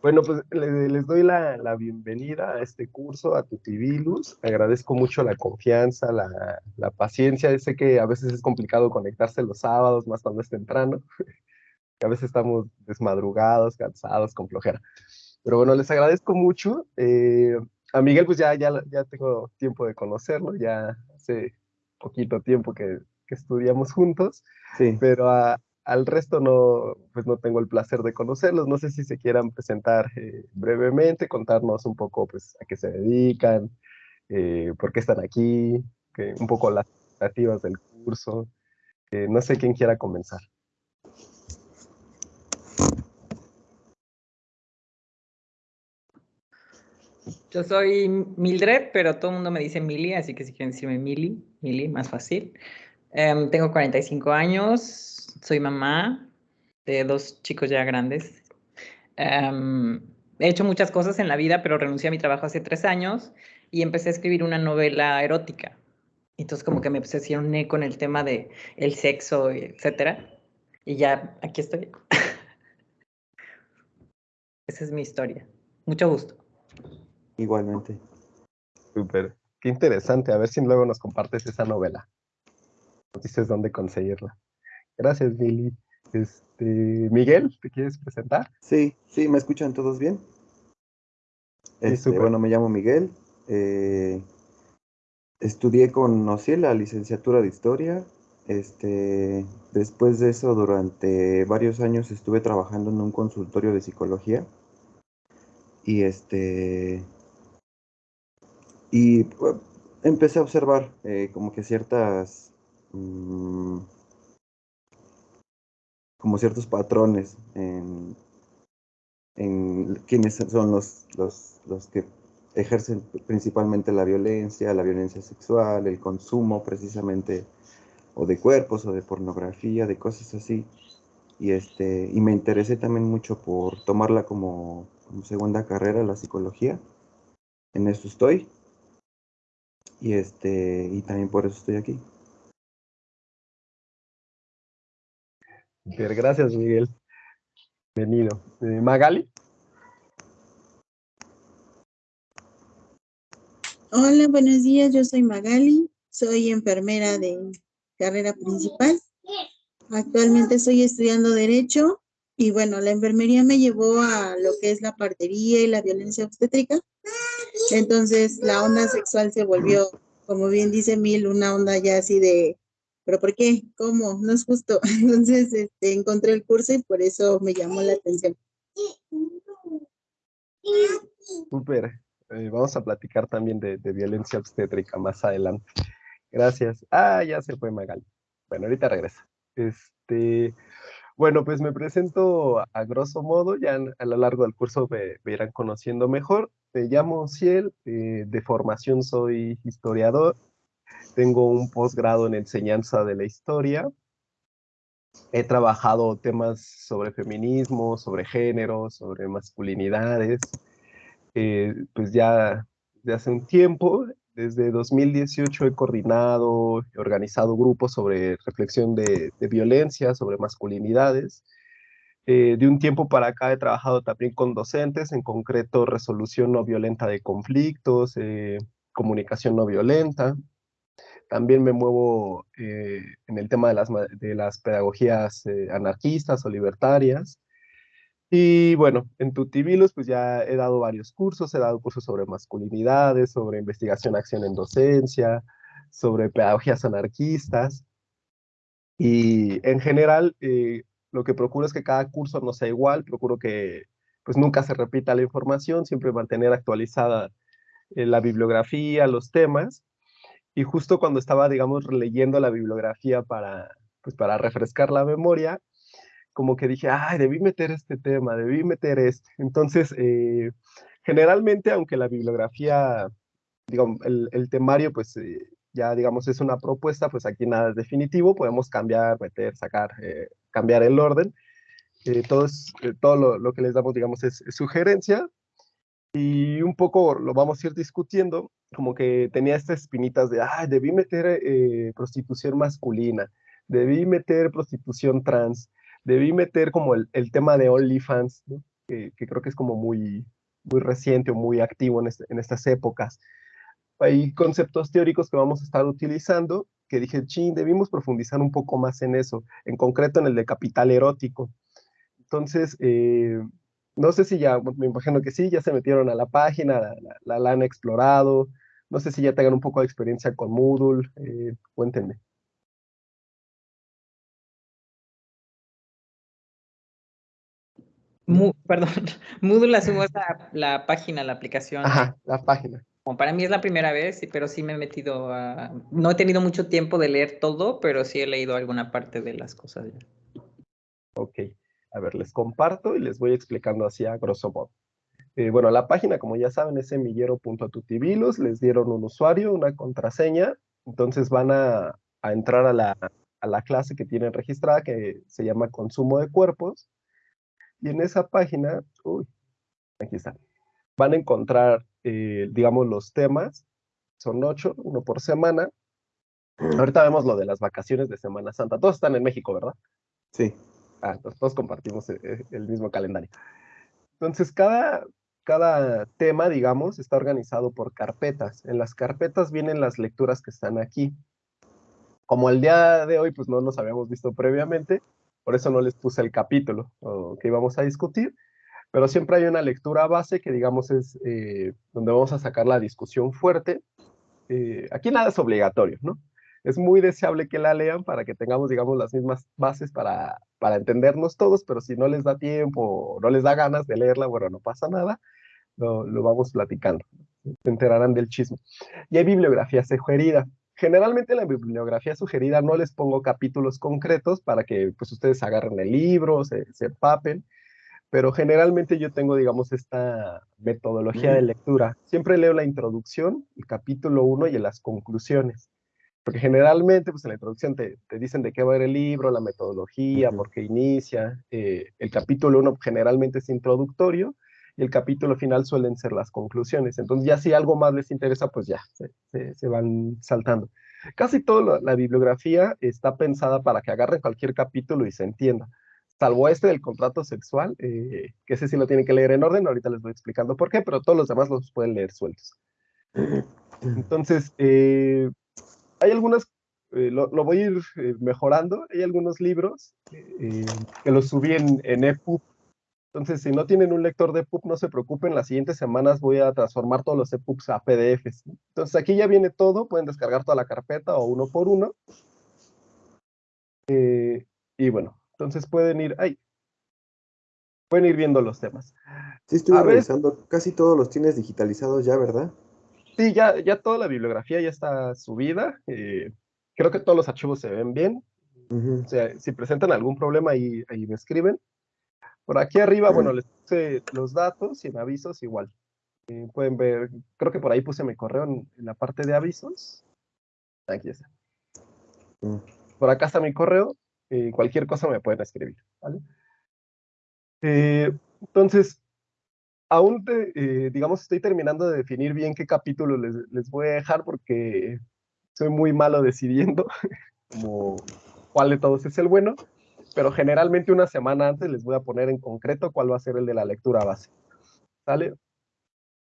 Bueno, pues les, doy la, bienvenida a este curso, a Tutibilus. Agradezco mucho la confianza, la, paciencia. Sé que a veces es complicado conectarse los sábados, más cuando es temprano. que a veces estamos desmadrugados, cansados, con flojera. Pero bueno, les agradezco mucho. Eh, a Miguel, pues ya, ya, ya tengo tiempo de conocerlo, ya hace poquito tiempo que, que estudiamos juntos. Sí. Pero a, al resto no, pues no tengo el placer de conocerlos. No sé si se quieran presentar eh, brevemente, contarnos un poco pues, a qué se dedican, eh, por qué están aquí, que, un poco las expectativas del curso. no sé quién quiera comenzar. Yo soy Mildred, pero todo el mundo me dice Mili, así que si quieren decirme Mili, Mili, más fácil. Em, tengo 45 años, soy mamá de dos chicos ya grandes. Em, he hecho muchas cosas en la vida, pero renuncié a mi trabajo hace tres años y empecé a escribir una novela erótica. Entonces como que me obsesioné con el tema de el sexo, etcétera. Y ya aquí estoy. Esa es mi historia. Mucho gusto. Igualmente. Súper. Qué interesante. A ver si luego nos compartes esa novela. Dices dónde conseguirla. Gracias, Mili. Este, Miguel, ¿te quieres presentar? Sí, sí, ¿me escuchan todos bien? Este, bueno, me llamo Miguel. Eh, estudié con Ociel la licenciatura de Historia. Este, después de eso, durante varios años estuve trabajando en un consultorio de psicología. Y este. Y pues, empecé a observar eh, como que ciertas. Mm, como ciertos patrones en, en quiénes son los, los, los que ejercen principalmente la violencia, la violencia sexual, el consumo precisamente o de cuerpos o de pornografía, de cosas así. Y, este, y me interesé también mucho por tomarla como, como segunda carrera, la psicología. En eso estoy. Y, este, y también por eso estoy aquí. Gracias, Miguel. Bienvenido. Eh, Magali. Hola, buenos días. Yo soy Magali. Soy enfermera de carrera principal. Actualmente estoy estudiando Derecho y bueno, la enfermería me llevó a lo que es la partería y la violencia obstétrica. Entonces la onda sexual se volvió, como bien dice Mil, una onda ya así de pero ¿por qué? ¿Cómo? No es justo. Entonces este, encontré el curso y por eso me llamó la atención. Súper. Eh, vamos a platicar también de, violencia obstétrica más adelante. Gracias. Ah, ya se fue Magali. Bueno, ahorita regresa. Este, bueno, pues me presento a, grosso modo, ya a lo largo del curso me, irán conociendo mejor. Me llamo Ciel, eh, de formación soy historiador, tengo un posgrado en enseñanza de la historia. He trabajado temas sobre feminismo, sobre género, sobre masculinidades. Eh, pues ya de hace un tiempo, desde 2018 he coordinado, he organizado grupos sobre reflexión de, violencia, sobre masculinidades. Eh, de un tiempo para acá he trabajado también con docentes, en concreto resolución no violenta de conflictos, eh, comunicación no violenta. También me muevo eh, en el tema de las, de las pedagogías eh, anarquistas o libertarias. Y bueno, en Tutibilus pues ya he dado varios cursos, he dado cursos sobre masculinidades, sobre investigación, acción en docencia, sobre pedagogías anarquistas. Y en general eh, lo que procuro es que cada curso no sea igual, procuro que pues nunca se repita la información, siempre mantener actualizada la bibliografía, los temas, y justo cuando estaba, digamos, leyendo la bibliografía para, pues, para refrescar la memoria, como que dije, ay, debí meter este tema, debí meter este. Entonces, eh, generalmente, aunque la bibliografía, digamos, el, temario, pues eh, ya, digamos, es una propuesta, pues aquí nada es definitivo, podemos cambiar, meter, sacar, eh, cambiar el orden. todo, todo lo, lo, que les damos, digamos, es, es sugerencia, y un poco lo vamos a ir discutiendo, como que tenía estas espinitas de, ah, debí meter eh, prostitución masculina, debí meter prostitución trans, debí meter como el, el tema de OnlyFans, que, creo que es como muy, muy reciente o muy activo en, este, en estas épocas. Hay conceptos teóricos que vamos a estar utilizando que dije, ching, debimos profundizar un poco más en eso, en concreto en el de capital erótico. Entonces, eh, no sé si ya, me imagino que sí, ya se metieron a la página, la, la, han explorado, no sé si ya tengan un poco de experiencia con Moodle, eh, cuéntenme. perdón, Moodle la subo a la página, la aplicación. Ajá, la página. para mí es la primera vez, pero sí me he metido a... No he tenido mucho tiempo de leer todo, pero sí he leído alguna parte de las cosas ya. Ok, a ver, les comparto y les voy explicando así a grosso modo. Eh, bueno, la página, como ya saben, es semillero.tutivilos, les dieron un usuario, una contraseña, entonces van a, entrar a la, a la clase que tienen registrada, que se llama consumo de cuerpos, y en esa página, uy, aquí está, van a encontrar, eh, digamos, los temas, son ocho, uno por semana. Ahorita vemos lo de las vacaciones de Semana Santa. Todos están en México, ¿verdad? Sí. Ah, todos compartimos el, eh, el mismo calendario. Entonces, cada, cada tema, digamos, está organizado por carpetas. En las carpetas vienen las lecturas que están aquí. Como el día de hoy, pues no nos habíamos visto previamente, por eso no les puse el capítulo que íbamos a discutir, pero siempre hay una lectura base que digamos es eh, donde vamos a sacar la discusión fuerte. Eh, aquí nada es obligatorio, ¿no? Es muy deseable que la lean para que tengamos, digamos, las mismas bases para, para entendernos todos, pero si no les da tiempo o no les da ganas de leerla, bueno, no pasa nada, lo, lo vamos platicando, se enterarán del chisme. Y hay bibliografía sugerida. Generalmente en la bibliografía sugerida no les pongo capítulos concretos para que pues ustedes agarren el libro, se, se empapen, pero generalmente yo tengo, digamos, esta metodología de lectura. Siempre leo la introducción, el capítulo 1 y las conclusiones. Porque generalmente, pues en la introducción te, te, dicen de qué va a ir el libro, la metodología, por qué inicia. Eh, el capítulo 1 generalmente es introductorio y el capítulo final suelen ser las conclusiones. Entonces ya si algo más les interesa, pues ya, se, se, van saltando. Casi toda la, bibliografía está pensada para que agarren cualquier capítulo y se entienda. Salvo este del contrato sexual, eh, que ese sí lo tienen que leer en orden, ahorita les voy explicando por qué, pero todos los demás los pueden leer sueltos. Entonces, eh, hay algunas, eh, lo, lo, voy a ir eh, mejorando, hay algunos libros eh, que los subí en, en EPUB entonces, si no tienen un lector de EPUB, no se preocupen, las siguientes semanas voy a transformar todos los EPUBs a PDFs. Entonces, aquí ya viene todo, pueden descargar toda la carpeta o uno por uno. Eh, y bueno, entonces pueden ir, ahí, pueden ir viendo los temas. Sí, estuve revisando, casi todos los tienes digitalizados ya, ¿verdad? Sí, ya, ya toda la bibliografía ya está subida. Eh, creo que todos los archivos se ven bien. Uh -huh. O sea, si presentan algún problema, ahí, ahí me escriben. Por aquí arriba, bueno, les puse los datos y en avisos igual. Eh, pueden ver, creo que por ahí puse mi correo en, en la parte de avisos. Aquí está. Mm. Por acá está mi correo. Eh, cualquier cosa me pueden escribir. ¿vale? Eh, entonces, aún, eh, digamos, estoy terminando de definir bien qué capítulo les, les, voy a dejar porque soy muy malo decidiendo como cuál de todos es el bueno pero generalmente una semana antes les voy a poner en concreto cuál va a ser el de la lectura base. ¿Sale?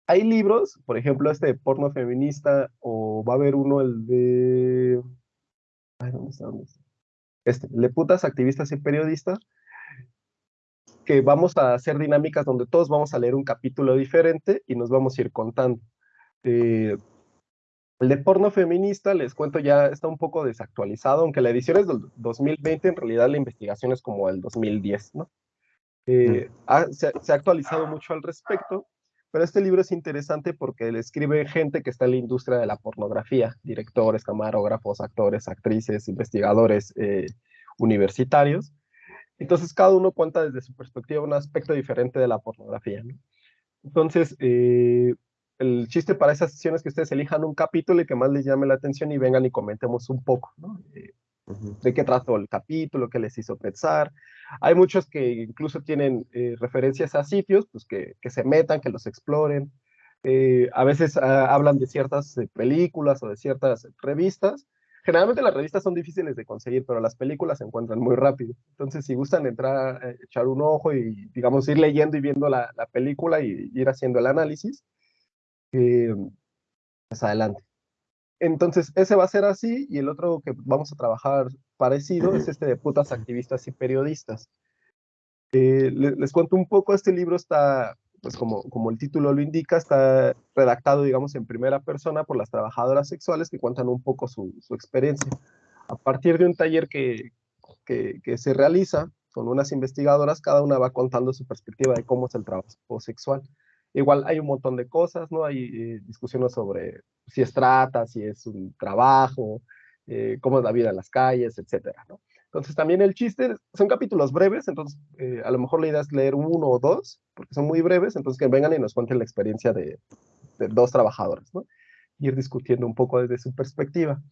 Hay libros, por ejemplo, este de porno feminista, o va a haber uno, el de... Ay, ¿dónde está? ¿Dónde está? Este, el de putas, activistas y periodistas, que vamos a hacer dinámicas donde todos vamos a leer un capítulo diferente y nos vamos a ir contando. Eh, el de porno feminista, les cuento, ya está un poco desactualizado, aunque la edición es del 2020, en realidad la investigación es como el 2010, ¿no? Eh, ha, se, se, ha actualizado mucho al respecto, pero este libro es interesante porque le escribe gente que está en la industria de la pornografía, directores, camarógrafos, actores, actrices, investigadores eh, universitarios. Entonces, cada uno cuenta desde su perspectiva un aspecto diferente de la pornografía, ¿no? Entonces, eh, el chiste para esas sesiones es que ustedes elijan un capítulo y que más les llame la atención y vengan y comentemos un poco, ¿no? Eh, uh -huh. De qué trató el capítulo, qué les hizo pensar. Hay muchos que incluso tienen eh, referencias a sitios, pues que, que, se metan, que los exploren. Eh, a veces uh, hablan de ciertas películas o de ciertas revistas. Generalmente las revistas son difíciles de conseguir, pero las películas se encuentran muy rápido. Entonces, si gustan entrar, eh, echar un ojo y, digamos, ir leyendo y viendo la, la película y ir haciendo el análisis, eh, pues adelante. Entonces, ese va a ser así, y el otro que vamos a trabajar parecido es este de putas activistas y periodistas. Eh, les, les cuento un poco, este libro está pues como, como el título lo indica, está redactado, digamos, en primera persona por las trabajadoras sexuales que cuentan un poco su, su experiencia. A partir de un taller que, que, se realiza con unas investigadoras, cada una va contando su perspectiva de cómo es el trabajo sexual. Igual hay un montón de cosas, ¿no? Hay eh, discusiones sobre si es trata, si es un trabajo, eh, cómo es la vida en las calles, etcétera, ¿no? Entonces también el chiste, son capítulos breves, entonces eh, a lo mejor la idea es leer uno o dos, porque son muy breves, entonces que vengan y nos cuenten la experiencia de, de dos trabajadores, ¿no? Ir discutiendo un poco desde su perspectiva.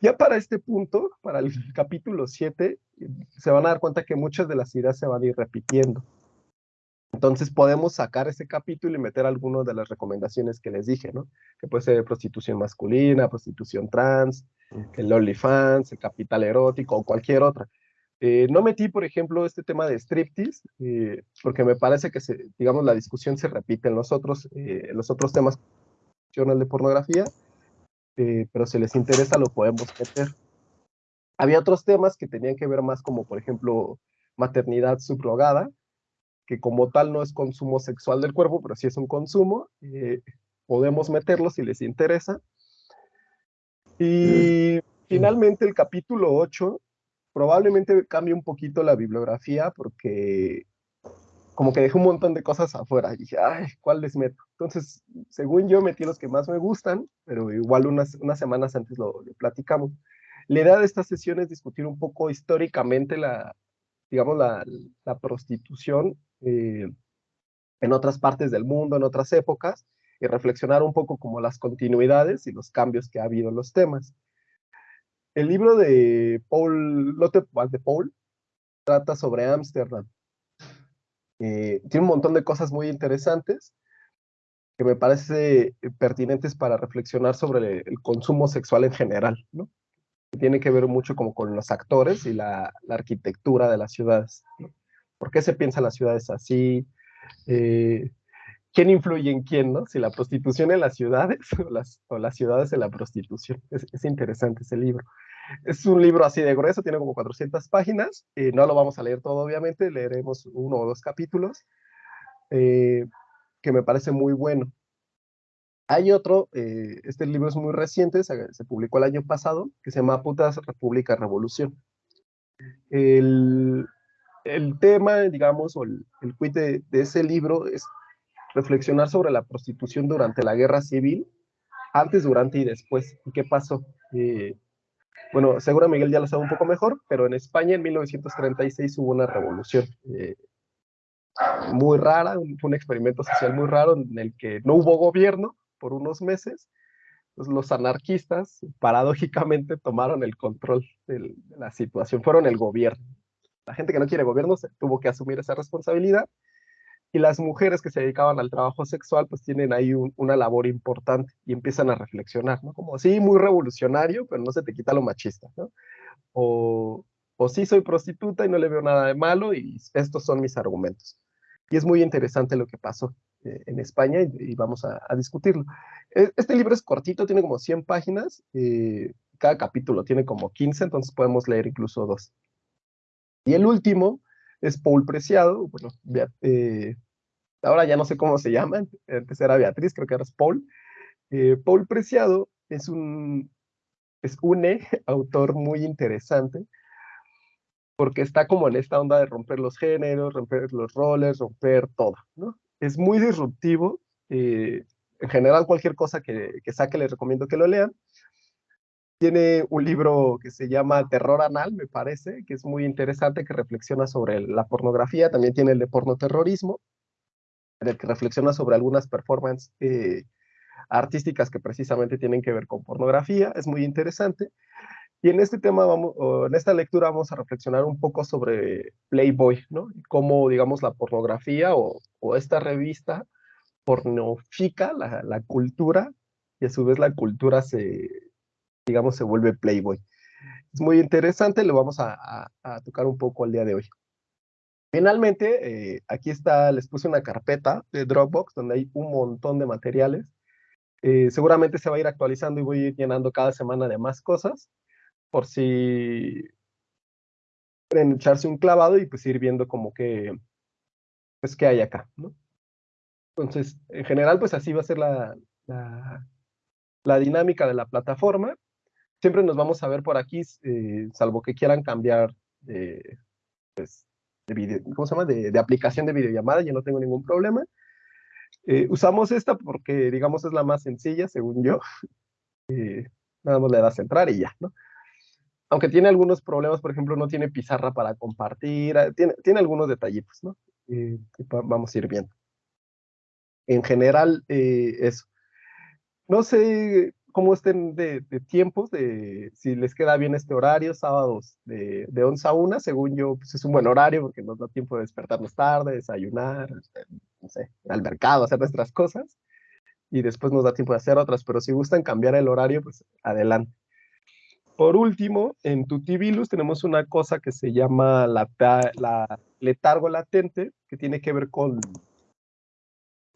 Ya para este punto, para el capítulo 7, se van a dar cuenta que muchas de las ideas se van a ir repitiendo. Entonces podemos sacar ese capítulo y meter algunas de las recomendaciones que les dije, ¿no? Que puede ser prostitución masculina, prostitución trans, el OnlyFans, el capital erótico o cualquier otra. Eh, no metí, por ejemplo, este tema de striptease, eh, porque me parece que, se, digamos, la discusión se repite en los otros, eh, en los otros temas de pornografía, pero si les interesa lo podemos meter. Había otros temas que tenían que ver más como, por ejemplo, maternidad subrogada, que como tal no es consumo sexual del cuerpo, pero sí es un consumo, eh, podemos meterlo si les interesa. Y finalmente el capítulo 8 probablemente cambie un poquito la bibliografía porque como que dejé un montón de cosas afuera y dije, ay, ¿cuál les meto? Entonces, según yo metí los que más me gustan, pero igual unas, unas semanas antes lo, lo platicamos. La idea de esta sesión es discutir un poco históricamente la, digamos, la, prostitución eh, en otras partes del mundo, en otras épocas, y reflexionar un poco como las continuidades y los cambios que ha habido en los temas. El libro de Paul Lotte de Paul trata sobre Ámsterdam. Eh, tiene un montón de cosas muy interesantes que me parece pertinentes para reflexionar sobre el, consumo sexual en general, ¿no? Tiene que ver mucho como con los actores y la, arquitectura de las ciudades. ¿Por qué se piensan las ciudades así? Eh, ¿Quién influye en quién, no? Si la prostitución en las ciudades o las, ciudades en la prostitución. Es, es, interesante ese libro. Es un libro así de grueso, tiene como 400 páginas. Eh, no lo vamos a leer todo, obviamente, leeremos uno o dos capítulos, eh, que me parece muy bueno. Hay otro, eh, este libro es muy reciente, se, se, publicó el año pasado, que se llama Putas República Revolución. El, el tema, digamos, o el, el de, de, ese libro es reflexionar sobre la prostitución durante la guerra civil, antes, durante y después. ¿Y qué pasó? Eh, bueno, seguro Miguel ya lo sabe un poco mejor, pero en España en 1936 hubo una revolución eh, muy rara, un, un, experimento social muy raro en el que no hubo gobierno por unos meses. Pues los anarquistas, paradójicamente, tomaron el control de la situación, fueron el gobierno la gente que no quiere gobierno se tuvo que asumir esa responsabilidad y las mujeres que se dedicaban al trabajo sexual pues tienen ahí un, una labor importante y empiezan a reflexionar, ¿no? Como sí, muy revolucionario, pero no se te quita lo machista, ¿no? O, o sí soy prostituta y no le veo nada de malo y estos son mis argumentos. Y es muy interesante lo que pasó eh, en España y, y vamos a, a, discutirlo. Este libro es cortito, tiene como 100 páginas, eh, cada capítulo tiene como 15, entonces podemos leer incluso dos. Y el último es Paul Preciado, bueno, eh, ahora ya no sé cómo se llama, antes era Beatriz, creo que ahora es Paul. Eh, Paul Preciado es un, es un autor muy interesante, porque está como en esta onda de romper los géneros, romper los roles, romper todo, ¿no? Es muy disruptivo, eh, en general cualquier cosa que, que saque les recomiendo que lo lean, tiene un libro que se llama Terror Anal, me parece, que es muy interesante, que reflexiona sobre la pornografía. También tiene el de pornoterrorismo, en el que reflexiona sobre algunas performances eh, artísticas que precisamente tienen que ver con pornografía. Es muy interesante. Y en este tema, vamos, en esta lectura vamos a reflexionar un poco sobre Playboy, ¿no? Y cómo, digamos, la pornografía o, o esta revista pornofica la, la cultura y a su vez la cultura se, digamos, se vuelve Playboy. Es muy interesante, lo vamos a, tocar un poco el día de hoy. Finalmente, eh, aquí está, les puse una carpeta de Dropbox donde hay un montón de materiales. Eh, seguramente se va a ir actualizando y voy a ir llenando cada semana de más cosas, por si quieren echarse un clavado y pues ir viendo como que, pues, qué hay acá, ¿no? Entonces, en general, pues así va a ser la, la, dinámica de la plataforma. Siempre nos vamos a ver por aquí, eh, salvo que quieran cambiar de, pues, de ¿cómo se llama? De, aplicación de videollamada, yo no tengo ningún problema. Eh, usamos esta porque, digamos, es la más sencilla, según yo. Eh, nada más le das entrar y ya, ¿no? Aunque tiene algunos problemas, por ejemplo, no tiene pizarra para compartir, tiene, tiene algunos detallitos, ¿no? vamos a ir viendo en general eh, eso. No sé cómo estén de, tiempos, de si les queda bien este horario, sábados de, de 11 a 1, según yo, pues es un buen horario porque nos da tiempo de despertarnos tarde, desayunar, este, no sé, al mercado, hacer nuestras cosas, y después nos da tiempo de hacer otras, pero si gustan cambiar el horario, pues adelante. Por último, en Tutibilus tenemos una cosa que se llama la, letargo latente, que tiene que ver con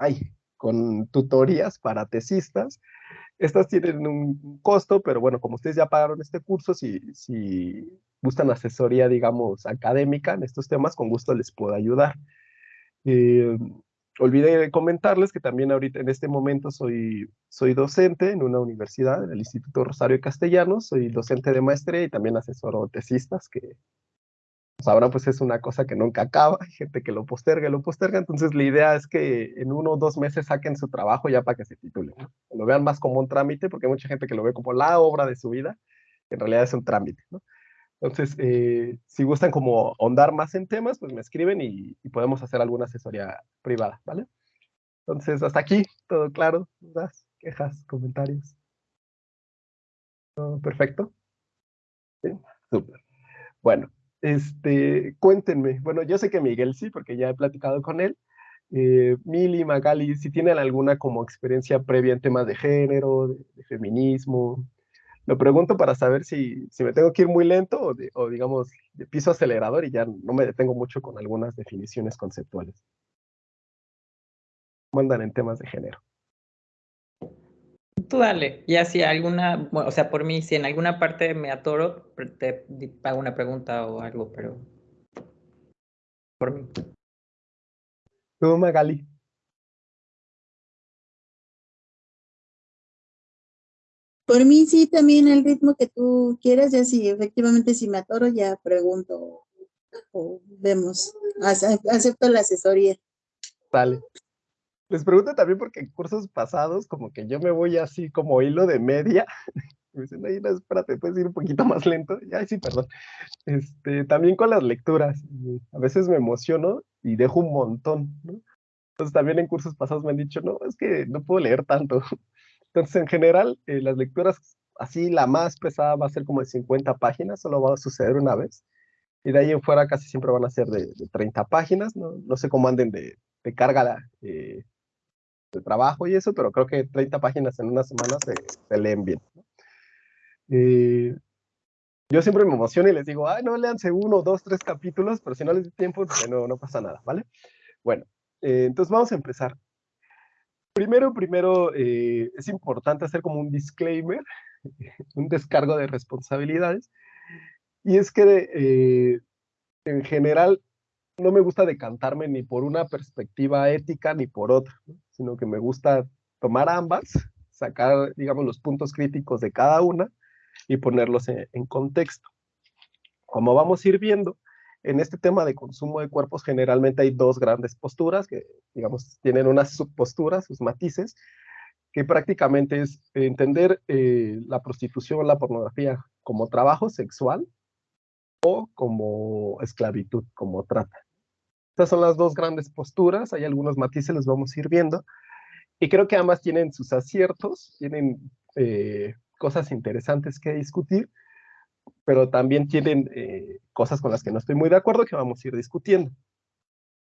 ay, con tutorías para tesistas. Estas tienen un costo, pero bueno, como ustedes ya pagaron este curso, si, si gustan asesoría, digamos, académica en estos temas, con gusto les puedo ayudar. Eh, olvidé comentarles que también ahorita en este momento soy, soy docente en una universidad, en el Instituto Rosario Castellanos, soy docente de maestría y también asesoro tesistas que pues ahora pues es una cosa que nunca acaba, hay gente que lo posterga y lo posterga, entonces la idea es que en uno o dos meses saquen su trabajo ya para que se titulen, lo vean más como un trámite, porque hay mucha gente que lo ve como la obra de su vida, que en realidad es un trámite, ¿no? Entonces, eh, si gustan como ahondar más en temas, pues me escriben y, podemos hacer alguna asesoría privada, ¿vale? Entonces, hasta aquí, todo claro, dudas, quejas, comentarios. ¿Todo perfecto? Sí, súper. Bueno, este, cuéntenme, bueno, yo sé que Miguel sí, porque ya he platicado con él. Eh, Mili, Magali, si tienen alguna como experiencia previa en temas de género, de, feminismo. Lo pregunto para saber si, si, me tengo que ir muy lento o, o, digamos de piso acelerador y ya no me detengo mucho con algunas definiciones conceptuales. Mandan en temas de género. Tú dale, ya si alguna, o sea, por mí, si en alguna parte me atoro, te hago una pregunta o algo, pero por mí. Tú, Magali. Por mí sí, también el ritmo que tú quieras, ya si efectivamente si me atoro, ya pregunto o vemos. Acepto la asesoría. Vale. Les pregunto también porque en cursos pasados, como que yo me voy así como hilo de media. me dicen, ay, no, espérate, puedes ir un poquito más lento. Ay, sí, perdón. Este, también con las lecturas. A veces me emociono y dejo un montón, ¿no? Entonces también en cursos pasados me han dicho, no, es que no puedo leer tanto. Entonces, en general, eh, las lecturas, así la más pesada va a ser como de 50 páginas, solo va a suceder una vez. Y de ahí en fuera casi siempre van a ser de, 30 páginas, ¿no? No sé cómo anden de, de carga eh, de trabajo y eso, pero creo que 30 páginas en una semana se, leen bien. Eh, yo siempre me emociono y les digo, ay, no, leanse uno, dos, tres capítulos, pero si no les doy tiempo, no, no pasa nada, ¿vale? Bueno, entonces vamos a empezar. Primero, primero, eh, es importante hacer como un disclaimer, un descargo de responsabilidades, y es que en general no me gusta decantarme ni por una perspectiva ética ni por otra, sino que me gusta tomar ambas, sacar, digamos, los puntos críticos de cada una y ponerlos en, contexto. Como vamos a ir viendo, en este tema de consumo de cuerpos generalmente hay dos grandes posturas que, digamos, tienen unas subposturas, sus matices, que prácticamente es entender eh, la prostitución, la pornografía como trabajo sexual o como esclavitud, como trata. Estas son las dos grandes posturas, hay algunos matices, los vamos a ir viendo. Y creo que ambas tienen sus aciertos, tienen eh, cosas interesantes que discutir, pero también tienen eh, cosas con las que no estoy muy de acuerdo que vamos a ir discutiendo.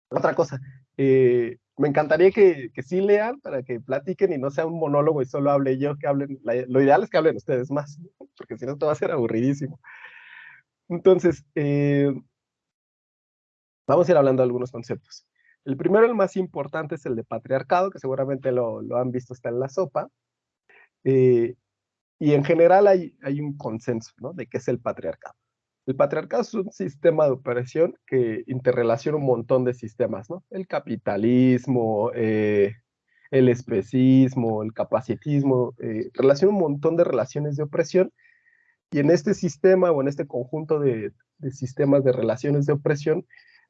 Otra cosa, eh, me encantaría que, que, sí lean para que platiquen y no sea un monólogo y solo hable yo, que hablen, lo ideal es que hablen ustedes más. porque si no, esto va a ser aburridísimo. Entonces, eh, vamos a ir hablando de algunos conceptos. El primero, el más importante, es el de patriarcado, que seguramente lo, lo han visto, está en la sopa. Eh, y en general hay, hay un consenso de qué es el patriarcado. El patriarcado es un sistema de operación que interrelaciona un montón de sistemas. El capitalismo, eh, el especismo, el capacitismo, eh, relaciona un montón de relaciones de opresión y en este sistema o en este conjunto de, de sistemas de relaciones de opresión,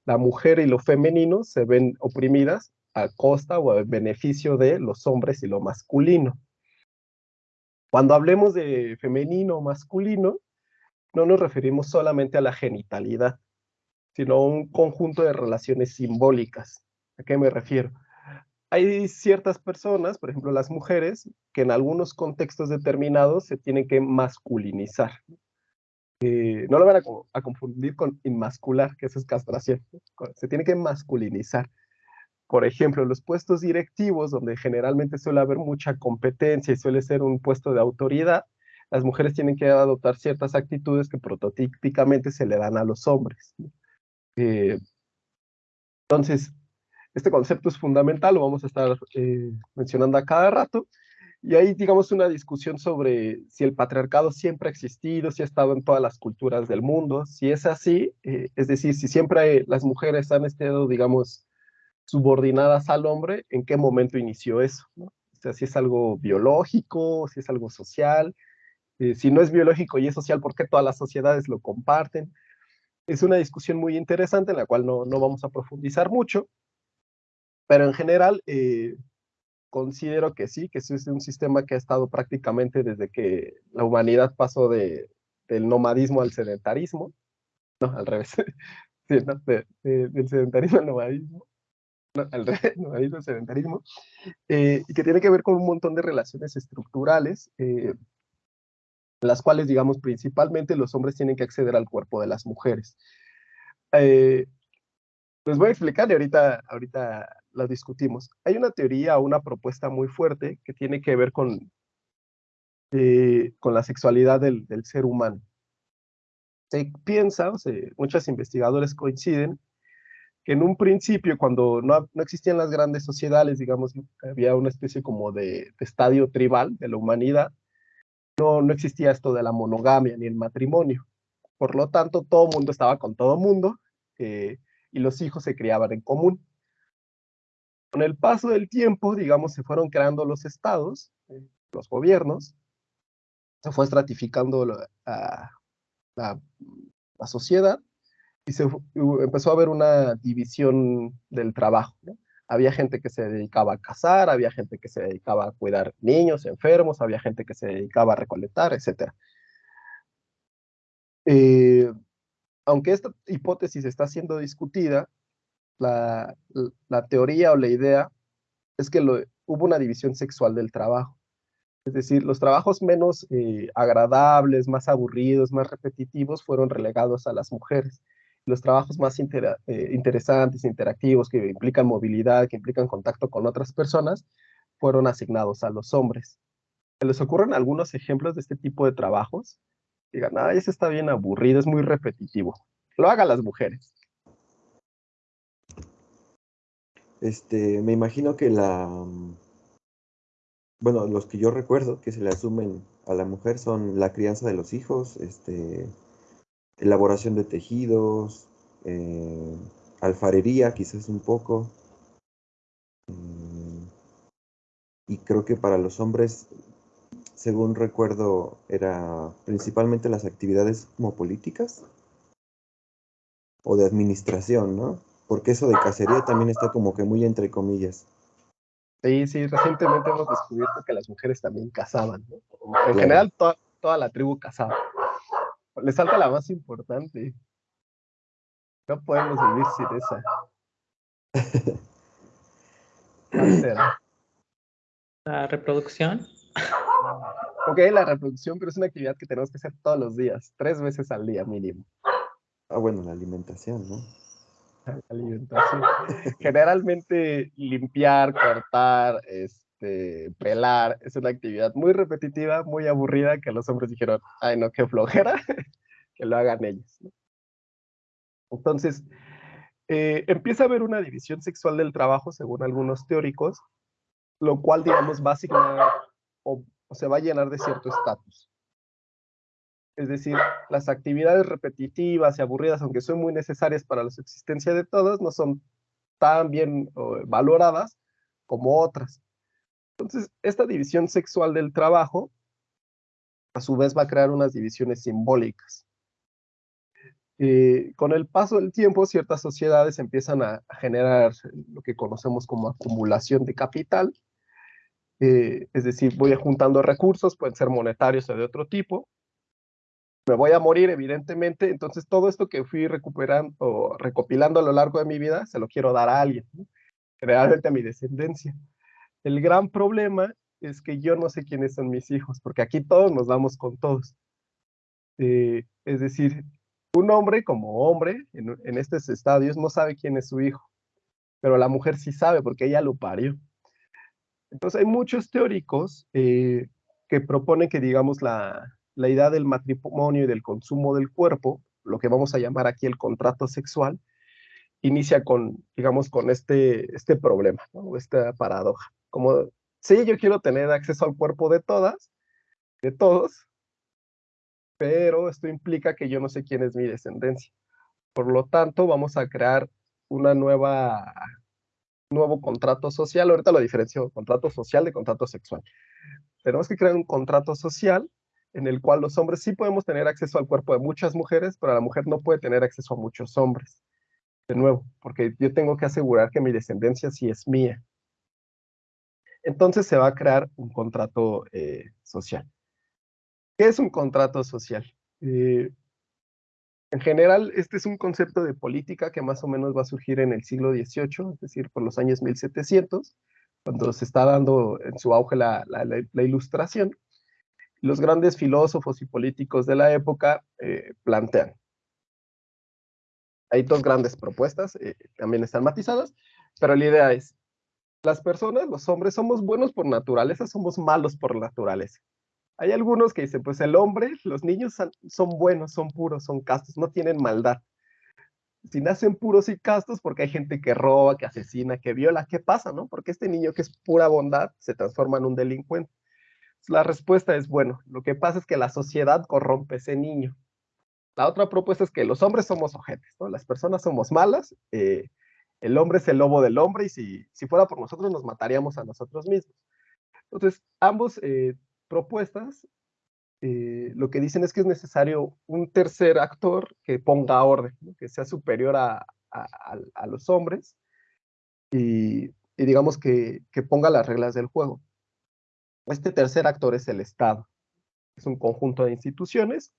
la mujer y lo femenino se ven oprimidas a costa o a beneficio de los hombres y lo masculino. Cuando hablemos de femenino o masculino, no nos referimos solamente a la genitalidad, sino a un conjunto de relaciones simbólicas. ¿A qué me refiero? Hay ciertas personas, por ejemplo las mujeres, que en algunos contextos determinados se tienen que masculinizar. Eh, no lo van a, confundir con inmascular, que eso es castración. Se tiene que masculinizar. Por ejemplo, los puestos directivos, donde generalmente suele haber mucha competencia y suele ser un puesto de autoridad, las mujeres tienen que adoptar ciertas actitudes que prototípicamente se le dan a los hombres. Eh, entonces, este concepto es fundamental, lo vamos a estar eh, mencionando a cada rato, y ahí digamos una discusión sobre si el patriarcado siempre ha existido, si ha estado en todas las culturas del mundo, si es así, eh, es decir, si siempre las mujeres han estado, digamos, subordinadas al hombre, ¿en qué momento inició eso? ¿no? O sea, si es algo biológico, si es algo social, eh, si no es biológico y es social, ¿por qué todas las sociedades lo comparten? Es una discusión muy interesante en la cual no, no vamos a profundizar mucho, pero en general eh, considero que sí, que es un sistema que ha estado prácticamente desde que la humanidad pasó de, del nomadismo al sedentarismo, no, al revés, sí, no, de, de, del sedentarismo al nomadismo, no, al al sedentarismo, eh, y que tiene que ver con un montón de relaciones estructurales, eh, las cuales, digamos, principalmente los hombres tienen que acceder al cuerpo de las mujeres. Eh, les voy a explicar y ahorita, ahorita la discutimos. Hay una teoría, una propuesta muy fuerte que tiene que ver con, eh, con la sexualidad del, del, ser humano. Se piensa, o sea, muchos investigadores coinciden, que en un principio, cuando no, no, existían las grandes sociedades, digamos, había una especie como de, de estadio tribal de la humanidad, no, no existía esto de la monogamia ni el matrimonio. Por lo tanto, todo mundo estaba con todo mundo eh, y los hijos se criaban en común. Con el paso del tiempo, digamos, se fueron creando los estados, eh, los gobiernos, se fue estratificando la, la, la sociedad y se empezó a haber una división del trabajo. había gente que se dedicaba a cazar, había gente que se dedicaba a cuidar niños enfermos, había gente que se dedicaba a recolectar, etc. Eh, aunque esta hipótesis está siendo discutida, la, la teoría o la idea es que hubo una división sexual del trabajo. Es decir, los trabajos menos eh, agradables, más aburridos, más repetitivos fueron relegados a las mujeres los trabajos más eh, interesantes, interactivos, que implican movilidad, que implican contacto con otras personas, fueron asignados a los hombres. ¿Se les ocurren algunos ejemplos de este tipo de trabajos? Digan, ah, ese está bien aburrido, es muy repetitivo. Lo hagan las mujeres. Este, me imagino que la, bueno, los que yo recuerdo que se le asumen a la mujer son la crianza de los hijos, este, elaboración de tejidos, eh, alfarería quizás un poco. Mm, y creo que para los hombres, según recuerdo, era principalmente las actividades como políticas o de administración, ¿no? Porque eso de cacería también está como que muy entre comillas. Sí, sí, recientemente hemos descubierto que las mujeres también cazaban, ¿no? En claro. general, to toda la tribu cazaba. Le salta la más importante. No podemos vivir sin esa. ¿Cuál será? La reproducción. Ok, la reproducción, pero es una actividad que tenemos que hacer todos los días, tres veces al día mínimo. Ah, bueno, la alimentación, ¿no? La alimentación. Generalmente limpiar, cortar, este, este, pelar, es una actividad muy repetitiva, muy aburrida, que los hombres dijeron, ay no, qué flojera, que lo hagan ellos. Entonces, eh, empieza a haber una división sexual del trabajo, según algunos teóricos, lo cual, digamos, básicamente o, o se va a llenar de cierto estatus. Es decir, las actividades repetitivas y aburridas, aunque son muy necesarias para la subsistencia de todos, no son tan bien valoradas como otras. Entonces, esta división sexual del trabajo, a su vez, va a crear unas divisiones simbólicas. Eh, con el paso del tiempo, ciertas sociedades empiezan a, generar lo que conocemos como acumulación de capital, eh, es decir, voy juntando recursos, pueden ser monetarios o de otro tipo, me voy a morir, evidentemente, entonces todo esto que fui recuperando o recopilando a lo largo de mi vida, se lo quiero dar a alguien, generalmente a mi descendencia. El gran problema es que yo no sé quiénes son mis hijos, porque aquí todos nos damos con todos. Eh, es decir, un hombre como hombre en, estos estadios no sabe quién es su hijo, pero la mujer sí sabe porque ella lo parió. Entonces hay muchos teóricos eh, que proponen que, digamos, la, la idea del matrimonio y del consumo del cuerpo, lo que vamos a llamar aquí el contrato sexual, inicia con, digamos, con este, este problema, ¿no? esta paradoja. Como, sí, yo quiero tener acceso al cuerpo de todas, de todos, pero esto implica que yo no sé quién es mi descendencia. Por lo tanto, vamos a crear una nueva nuevo contrato social. Ahorita lo diferencio contrato social de contrato sexual. Tenemos que crear un contrato social en el cual los hombres sí podemos tener acceso al cuerpo de muchas mujeres, pero la mujer no puede tener acceso a muchos hombres. De nuevo, porque yo tengo que asegurar que mi descendencia sí es mía. Entonces se va a crear un contrato eh, social. ¿Qué es un contrato social? Eh, en general, este es un concepto de política que más o menos va a surgir en el siglo XVIII, es decir, por los años 1700, cuando se está dando en su auge la, ilustración los grandes filósofos y políticos de la época eh, plantean. Hay dos grandes propuestas, también están matizadas, pero la idea es, las personas, los hombres, somos buenos por naturaleza, somos malos por naturaleza. Hay algunos que dicen, pues el hombre, los niños son buenos, son puros, son castos, no tienen maldad. Si nacen puros y castos, porque hay gente que roba, que asesina, que viola, ¿qué pasa, no? Porque este niño que es pura bondad se transforma en un delincuente. La respuesta es, bueno, lo que pasa es que la sociedad corrompe ese niño. La otra propuesta es que los hombres somos ojetes, ¿no? Las personas somos malas, eh, el hombre es el lobo del hombre y si, fuera por nosotros nos mataríamos a nosotros mismos. Entonces, ambos eh, propuestas eh, lo que dicen es que es necesario un tercer actor que ponga orden, que sea superior a, los hombres y, digamos que ponga las reglas del juego. Este tercer actor es el Estado. Es un conjunto de instituciones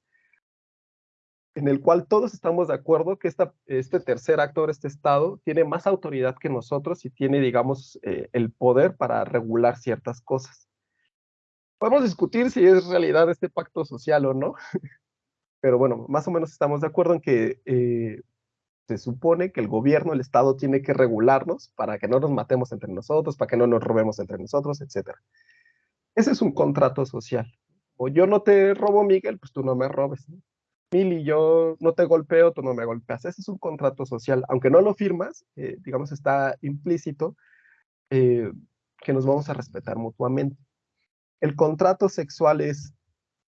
en el cual todos estamos de acuerdo que este tercer actor, este Estado, tiene más autoridad que nosotros y tiene, digamos, eh, el poder para regular ciertas cosas. Podemos discutir si es realidad este pacto social o no, pero bueno, más o menos estamos de acuerdo en que eh, se supone que el gobierno, el Estado, tiene que regularnos para que no nos matemos entre nosotros, para que no nos robemos entre nosotros, etcétera. Ese es un contrato social. O yo no te robo, Miguel, pues tú no me robes. Mili, yo no te golpeo, tú no me golpeas. Ese es un contrato social. Aunque no lo firmas, eh, digamos, está implícito eh, que nos vamos a respetar mutuamente. El contrato sexual es,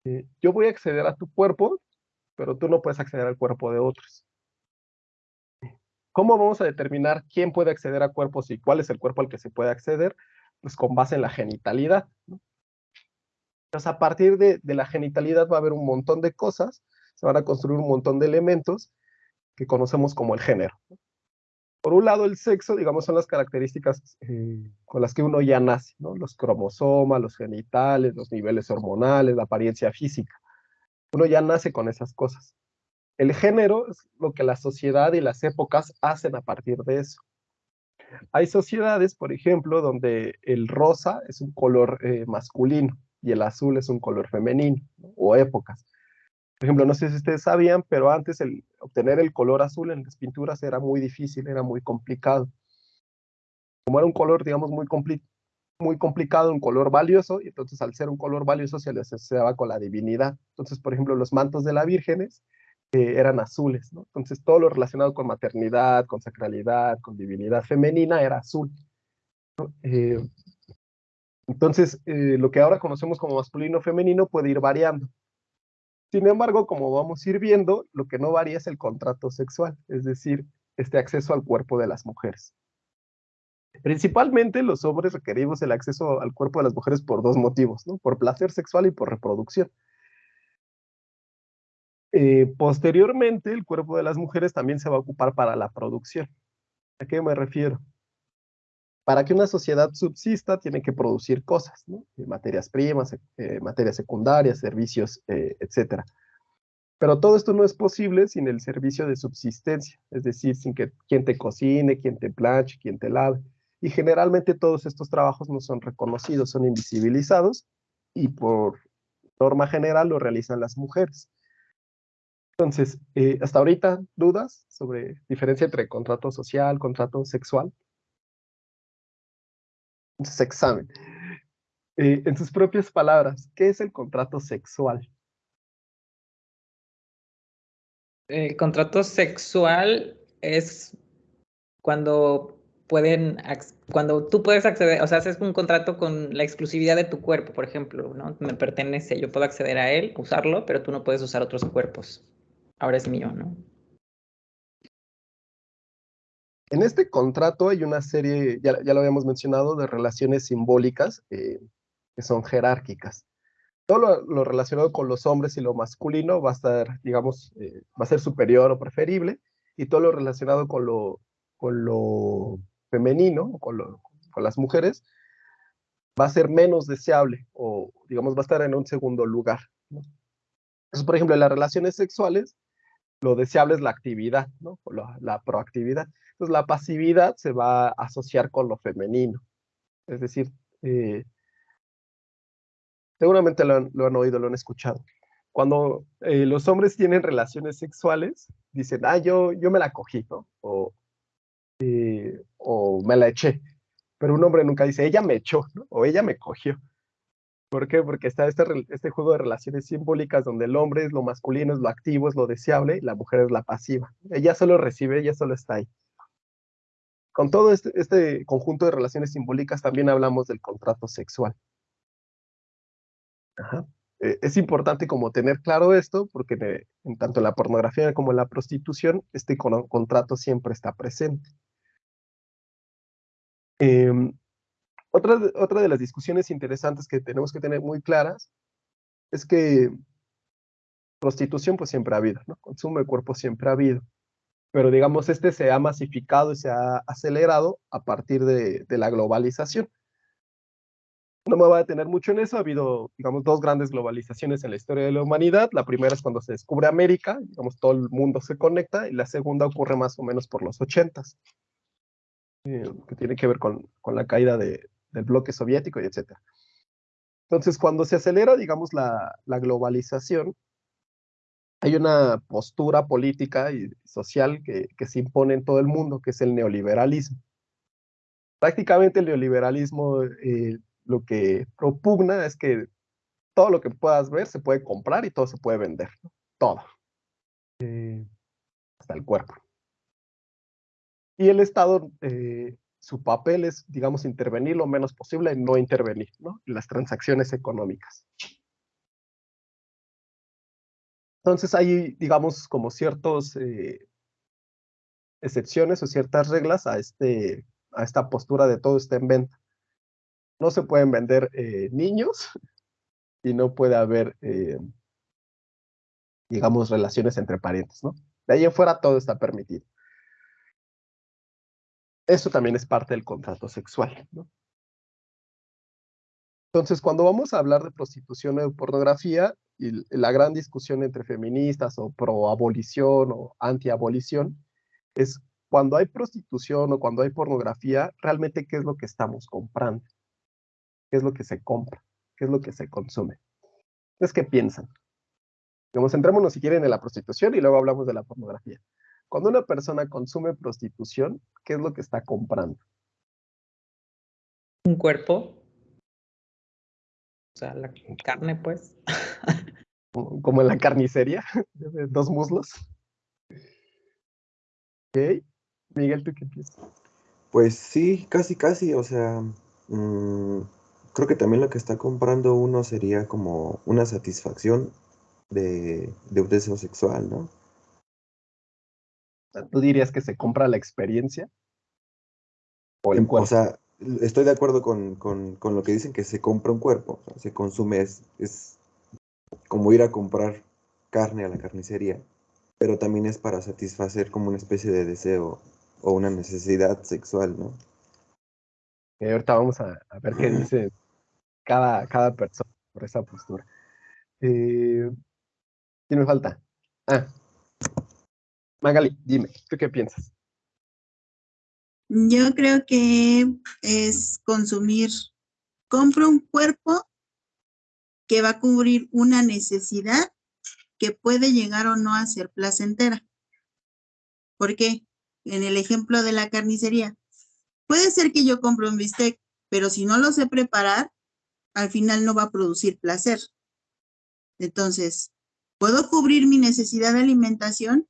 eh, yo voy a acceder a tu cuerpo, pero tú no puedes acceder al cuerpo de otros. ¿Cómo vamos a determinar quién puede acceder a cuerpos y cuál es el cuerpo al que se puede acceder? Pues con base en la genitalidad. Entonces, a partir de, la genitalidad va a haber un montón de cosas, se van a construir un montón de elementos que conocemos como el género. Por un lado, el sexo, digamos, son las características eh, con las que uno ya nace. Los cromosomas, los genitales, los niveles hormonales, la apariencia física. Uno ya nace con esas cosas. El género es lo que la sociedad y las épocas hacen a partir de eso. Hay sociedades, por ejemplo, donde el rosa es un color eh, masculino, y el azul es un color femenino o épocas. Por ejemplo, no sé si ustedes sabían, pero antes el, obtener el color azul en las pinturas era muy difícil, era muy complicado. Como era un color, digamos, muy muy complicado, un color valioso, y entonces al ser un color valioso se le asociaba con la divinidad. Entonces, por ejemplo, los mantos de la vírgenes eh, eran azules, ¿no? Entonces todo lo relacionado con maternidad, con sacralidad, con divinidad femenina era azul. Eh, entonces, eh, lo que ahora conocemos como masculino femenino puede ir variando. Sin embargo, como vamos a ir viendo, lo que no varía es el contrato sexual, es decir, este acceso al cuerpo de las mujeres. Principalmente los hombres requerimos el acceso al cuerpo de las mujeres por dos motivos, ¿no? por placer sexual y por reproducción. Eh, posteriormente, el cuerpo de las mujeres también se va a ocupar para la producción. ¿A qué me refiero? Para que una sociedad subsista, tiene que producir cosas, ¿no? Eh, materias primas, eh, materias secundarias, servicios, etc. Pero todo esto no es posible sin el servicio de subsistencia, es decir, sin que quien te cocine, quien te planche, quien te lave. Y generalmente todos estos trabajos no son reconocidos, son invisibilizados y por norma general lo realizan las mujeres. Entonces, eh, hasta ahorita, ¿dudas sobre diferencia entre contrato social, contrato sexual? Entonces, examen. Eh, en sus propias palabras, ¿qué es el contrato sexual? El contrato sexual es cuando pueden, cuando tú puedes acceder, o sea, haces un contrato con la exclusividad de tu cuerpo, por ejemplo, ¿no? Me pertenece, yo puedo acceder a él, usarlo, pero tú no puedes usar otros cuerpos ahora es mío, ¿no? En este contrato hay una serie, ya, lo habíamos mencionado, de relaciones simbólicas eh, que son jerárquicas. Todo lo, relacionado con los hombres y lo masculino va a estar, digamos, eh, va a ser superior o preferible, y todo lo relacionado con lo, con lo femenino, con, con las mujeres, va a ser menos deseable, o digamos, va a estar en un segundo lugar. Por ejemplo, en las relaciones sexuales, lo deseable es la actividad, ¿no? La, proactividad. Entonces la pasividad se va a asociar con lo femenino. Es decir, eh, seguramente lo han, oído, lo han escuchado. Cuando eh, los hombres tienen relaciones sexuales, dicen, ah, yo, yo me la cogí, ¿no? O, eh, o me la eché. Pero un hombre nunca dice, ella me echó, ¿no? O ella me cogió. ¿Por qué? Porque está este, este juego de relaciones simbólicas donde el hombre es lo masculino, es lo activo, es lo deseable, y la mujer es la pasiva. Ella solo recibe, ella solo está ahí. Con todo este, este conjunto de relaciones simbólicas también hablamos del contrato sexual. Eh, es importante como tener claro esto, porque en tanto en la pornografía como la prostitución, este contrato siempre está presente. Em, otra, otra de las discusiones interesantes que tenemos que tener muy claras es que prostitución pues siempre ha habido, ¿no? Consumo de cuerpo siempre ha habido. Pero digamos, este se ha masificado y se ha acelerado a partir de, de la globalización. No me voy a detener mucho en eso, ha habido, digamos, dos grandes globalizaciones en la historia de la humanidad. La primera es cuando se descubre América, digamos, todo el mundo se conecta, y la segunda ocurre más o menos por los ochentas, eh, que tiene que ver con, con la caída de, del bloque soviético y etc. Entonces, cuando se acelera, digamos, la, globalización, hay una postura política y social que, se impone en todo el mundo, que es el neoliberalismo. Prácticamente el neoliberalismo eh, lo que propugna es que todo lo que puedas ver se puede comprar y todo se puede vender, todo, eh, hasta el cuerpo. Y el Estado eh, su papel es, digamos, intervenir lo menos posible no intervenir ¿no? en las transacciones económicas. Entonces hay, digamos, como ciertas eh, excepciones o ciertas reglas a, este, a esta postura de todo está en venta. No se pueden vender eh, niños y no puede haber, eh, digamos, relaciones entre parientes, ¿no? De ahí en fuera todo está permitido. Eso también es parte del contrato sexual. Entonces, cuando vamos a hablar de prostitución o pornografía, y la gran discusión entre feministas o pro-abolición o anti-abolición, es cuando hay prostitución o cuando hay pornografía, realmente qué es lo que estamos comprando, qué es lo que se compra, qué es lo que se consume. Es que piensan. Digamos, centrémonos si quieren en la prostitución y luego hablamos de la pornografía. Cuando una persona consume prostitución, ¿qué es lo que está comprando? Un cuerpo. sea, la carne, pues. Como en la carnicería, de dos muslos. Ok. Miguel, ¿tú qué piensas? Pues sí, casi, casi, o sea, mm, creo que también lo que está comprando uno sería como una satisfacción de, de un deseo sexual, ¿no? ¿Tú dirías que se compra la experiencia? O, el cuerpo? o sea, estoy de acuerdo con, con, con, lo que dicen que se compra un cuerpo, o sea, se consume, es, es como ir a comprar carne a la carnicería, pero también es para satisfacer como una especie de deseo o una necesidad sexual, ¿no? Ahorita vamos a, a, ver qué dice cada, cada persona por esa postura. Eh, ¿Quién me falta? Ah, Magali, dime, ¿tú qué piensas? Yo creo que es consumir, compro un cuerpo que va a cubrir una necesidad que puede llegar o no a ser placentera. ¿Por qué? En el ejemplo de la carnicería, puede ser que yo compre un bistec, pero si no lo sé preparar, al final no va a producir placer. Entonces, puedo cubrir mi necesidad de alimentación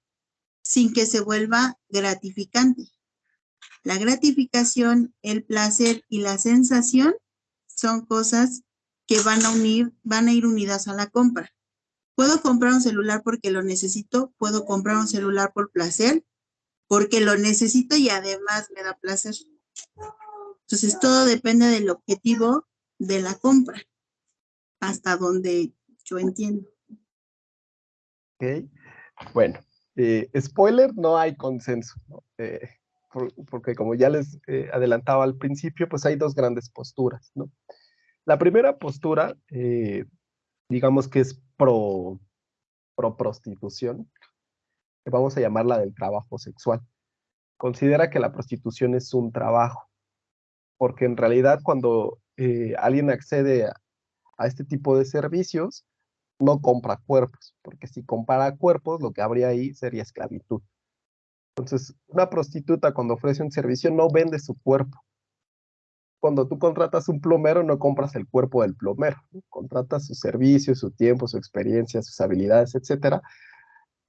sin que se vuelva gratificante. La gratificación, el placer y la sensación son cosas que van a unir, van a ir unidas a la compra. Puedo comprar un celular porque lo necesito, puedo comprar un celular por placer, porque lo necesito y además me da placer. Entonces todo depende del objetivo de la compra, hasta donde yo entiendo. Ok, bueno, eh, spoiler, no hay consenso, eh, porque como ya les eh, adelantaba al principio, pues hay dos grandes posturas, ¿no? La primera postura, digamos que es pro, pro prostitución, que vamos a llamarla del trabajo sexual. Considera que la prostitución es un trabajo, porque en realidad cuando alguien accede a, a este tipo de servicios, no compra cuerpos, porque si compara cuerpos, lo que habría ahí sería esclavitud. Entonces, una prostituta cuando ofrece un servicio no vende su cuerpo. Cuando tú contratas un plomero, no compras el cuerpo del plomero, contratas su servicio, su tiempo, su experiencia, sus habilidades, etcétera,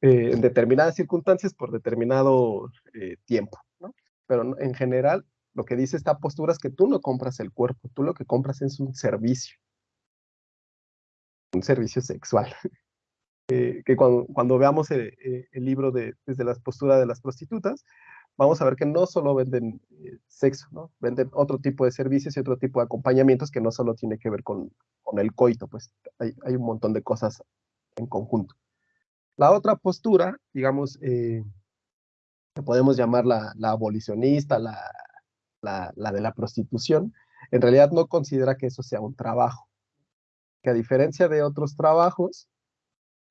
eh, en determinadas circunstancias por determinado eh, tiempo. Pero en general, lo que dice esta postura es que tú no compras el cuerpo, tú lo que compras es un servicio un servicio sexual. Eh, que cuando, veamos el, eh, el, libro de, desde la postura de las prostitutas, vamos a ver que no solo venden eh, sexo, ¿no? venden otro tipo de servicios y otro tipo de acompañamientos que no solo tiene que ver con, con el coito, pues hay, hay, un montón de cosas en conjunto. La otra postura, digamos, que podemos llamar la, abolicionista, la, la de la prostitución, en realidad no considera que eso sea un trabajo que a diferencia de otros trabajos,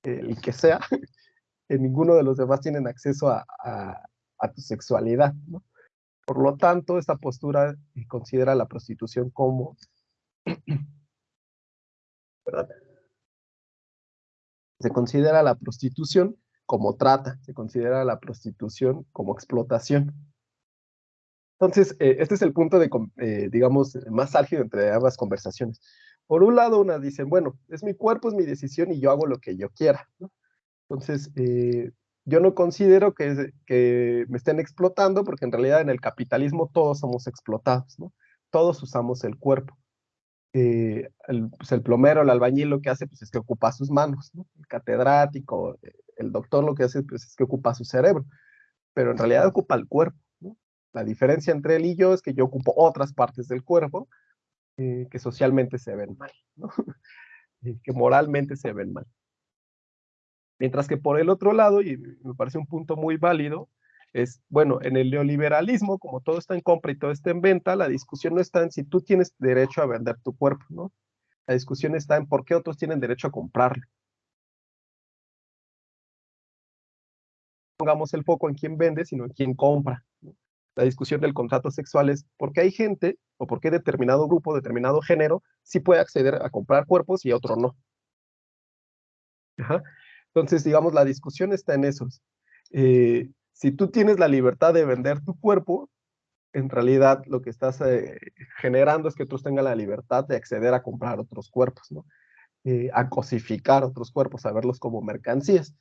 el que sea, ninguno de los demás tienen acceso a, tu sexualidad. ¿no? Por lo tanto, esta postura considera la prostitución como... Se considera la prostitución como trata, se considera la prostitución como explotación. Entonces, eh, este es el punto de, eh, digamos, más álgido entre ambas conversaciones. Por un lado, una dicen, bueno, es mi cuerpo, es mi decisión y yo hago lo que yo quiera. Entonces, eh, yo no considero que, me estén explotando porque en realidad en el capitalismo todos somos explotados. Todos usamos el cuerpo. Eh, el, pues el, plomero, el albañil lo que hace pues, es que ocupa sus manos, ¿no? El catedrático, el doctor lo que hace pues, es que ocupa su cerebro, pero en realidad ocupa el cuerpo. La diferencia entre él y yo es que yo ocupo otras partes del cuerpo que socialmente se ven mal, que moralmente se ven mal. Mientras que por el otro lado, y me parece un punto muy válido, es, bueno, en el neoliberalismo, como todo está en compra y todo está en venta, la discusión no está en si tú tienes derecho a vender tu cuerpo, ¿no? La discusión está en por qué otros tienen derecho a comprarlo. Pongamos el foco en quién vende, sino en quién compra. ¿no? La discusión del contrato sexual es por qué hay gente o por qué determinado grupo, determinado género, sí puede acceder a comprar cuerpos y otro no. Ajá. Entonces, digamos, la discusión está en esos. Eh, si tú tienes la libertad de vender tu cuerpo, en realidad lo que estás eh, generando es que tú tengas la libertad de acceder a comprar otros cuerpos, ¿no? Eh, a cosificar otros cuerpos, a verlos como mercancías.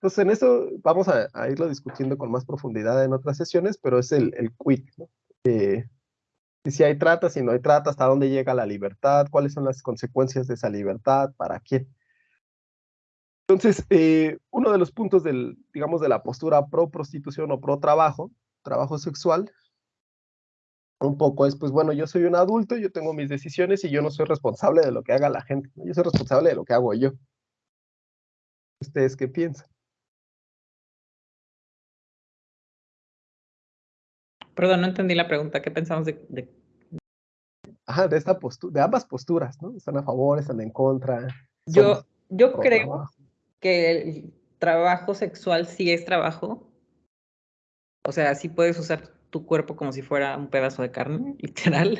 Entonces, en eso vamos a, irlo discutiendo con más profundidad en otras sesiones, pero es el, el ¿no? Eh, si hay trata, si no hay trata, hasta dónde llega la libertad, cuáles son las consecuencias de esa libertad, para quién. Entonces, uno de los puntos del, digamos, de la postura pro prostitución o pro trabajo, trabajo sexual, un poco es, pues bueno, yo soy un adulto, yo tengo mis decisiones y yo no soy responsable de lo que haga la gente, yo soy responsable de lo que hago yo. ¿Ustedes qué piensan? Perdón, no entendí la pregunta. ¿Qué pensamos de...? Ajá, de, esta postura, de ambas posturas, ¿no? Están a favor, están en contra. Yo, yo creo que el trabajo sexual sí es trabajo. O sea, sí puedes usar tu cuerpo como si fuera un pedazo de carne, literal.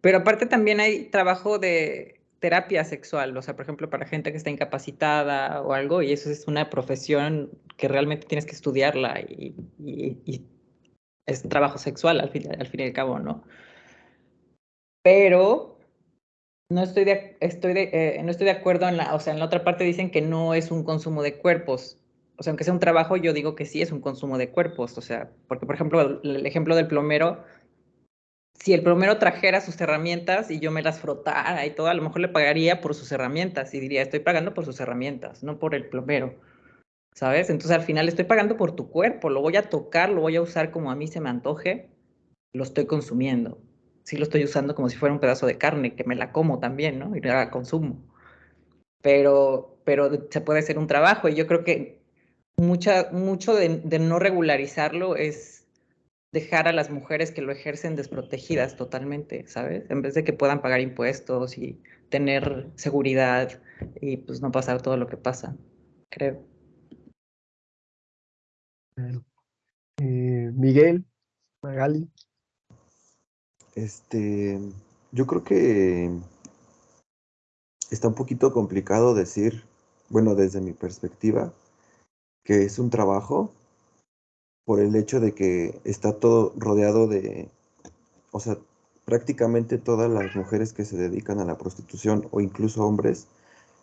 Pero aparte también hay trabajo de terapia sexual, o sea, por ejemplo, para gente que está incapacitada o algo, y eso es una profesión que realmente tienes que estudiarla y, es trabajo sexual al fin, al fin y al cabo, ¿no? Pero no estoy de, estoy eh, no estoy de acuerdo en la, o sea, en la otra parte dicen que no es un consumo de cuerpos. O sea, aunque sea un trabajo, yo digo que sí es un consumo de cuerpos, o sea, porque por ejemplo, el ejemplo del plomero, si el plomero trajera sus herramientas y yo me las frotara y todo, a lo mejor le pagaría por sus herramientas y diría, estoy pagando por sus herramientas, no por el plomero, ¿sabes? Entonces al final estoy pagando por tu cuerpo, lo voy a tocar, lo voy a usar como a mí se me antoje, lo estoy consumiendo. Sí lo estoy usando como si fuera un pedazo de carne, que me la como también, ¿no? Y la consumo. Pero, pero se puede hacer un trabajo y yo creo que mucha, mucho de, no regularizarlo es dejar a las mujeres que lo ejercen desprotegidas totalmente, ¿sabes? En vez de que puedan pagar impuestos y tener seguridad y pues no pasar todo lo que pasa, creo. Eh, Miguel, Magali. Este, yo creo que está un poquito complicado decir, bueno, desde mi perspectiva, que es un trabajo por el hecho de que está todo rodeado de, o sea, prácticamente todas las mujeres que se dedican a la prostitución o incluso hombres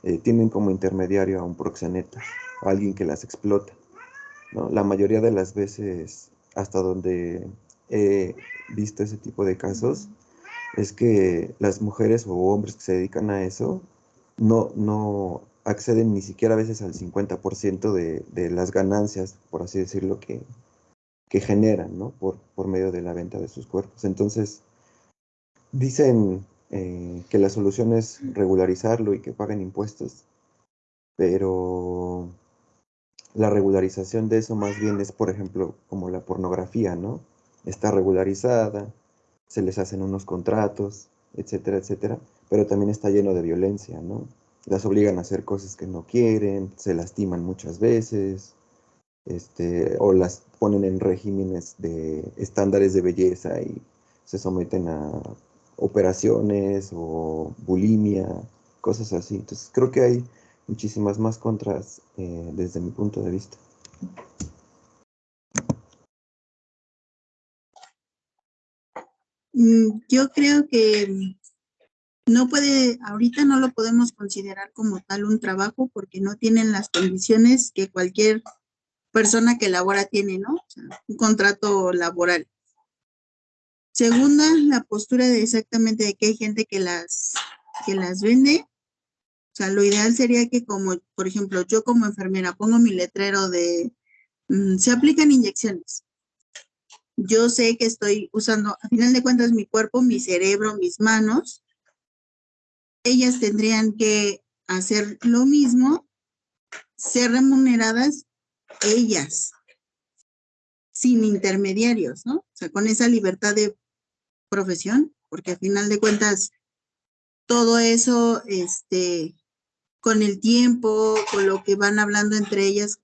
eh, tienen como intermediario a un proxeneta, a alguien que las explota. La mayoría de las veces, hasta donde he visto ese tipo de casos, es que las mujeres o hombres que se dedican a eso no, no acceden ni siquiera a veces al 50% de, de, las ganancias, por así decirlo, que, que generan, ¿no? Por, por, medio de la venta de sus cuerpos. Entonces, dicen eh, que la solución es regularizarlo y que paguen impuestos, pero la regularización de eso más bien es, por ejemplo, como la pornografía, ¿no? Está regularizada, se les hacen unos contratos, etcétera, etcétera, pero también está lleno de violencia, ¿no? las obligan a hacer cosas que no quieren, se lastiman muchas veces, este, o las ponen en regímenes de estándares de belleza y se someten a operaciones o bulimia, cosas así. Entonces creo que hay muchísimas más contras eh, desde mi punto de vista. Mm, yo creo que no puede, ahorita no lo podemos considerar como tal un trabajo porque no tienen las condiciones que cualquier persona que labora tiene, ¿no? O sea, un contrato laboral. Segunda, la postura de exactamente de que hay gente que las, que las vende. O sea, lo ideal sería que como, por ejemplo, yo como enfermera pongo mi letrero de, mm, se aplican inyecciones. Yo sé que estoy usando, a final de cuentas, mi cuerpo, mi cerebro, mis manos, ellas tendrían que hacer lo mismo, ser remuneradas ellas, sin intermediarios, ¿no? O sea, con esa libertad de profesión, porque al final de cuentas, todo eso, este, con el tiempo, con lo que van hablando entre ellas,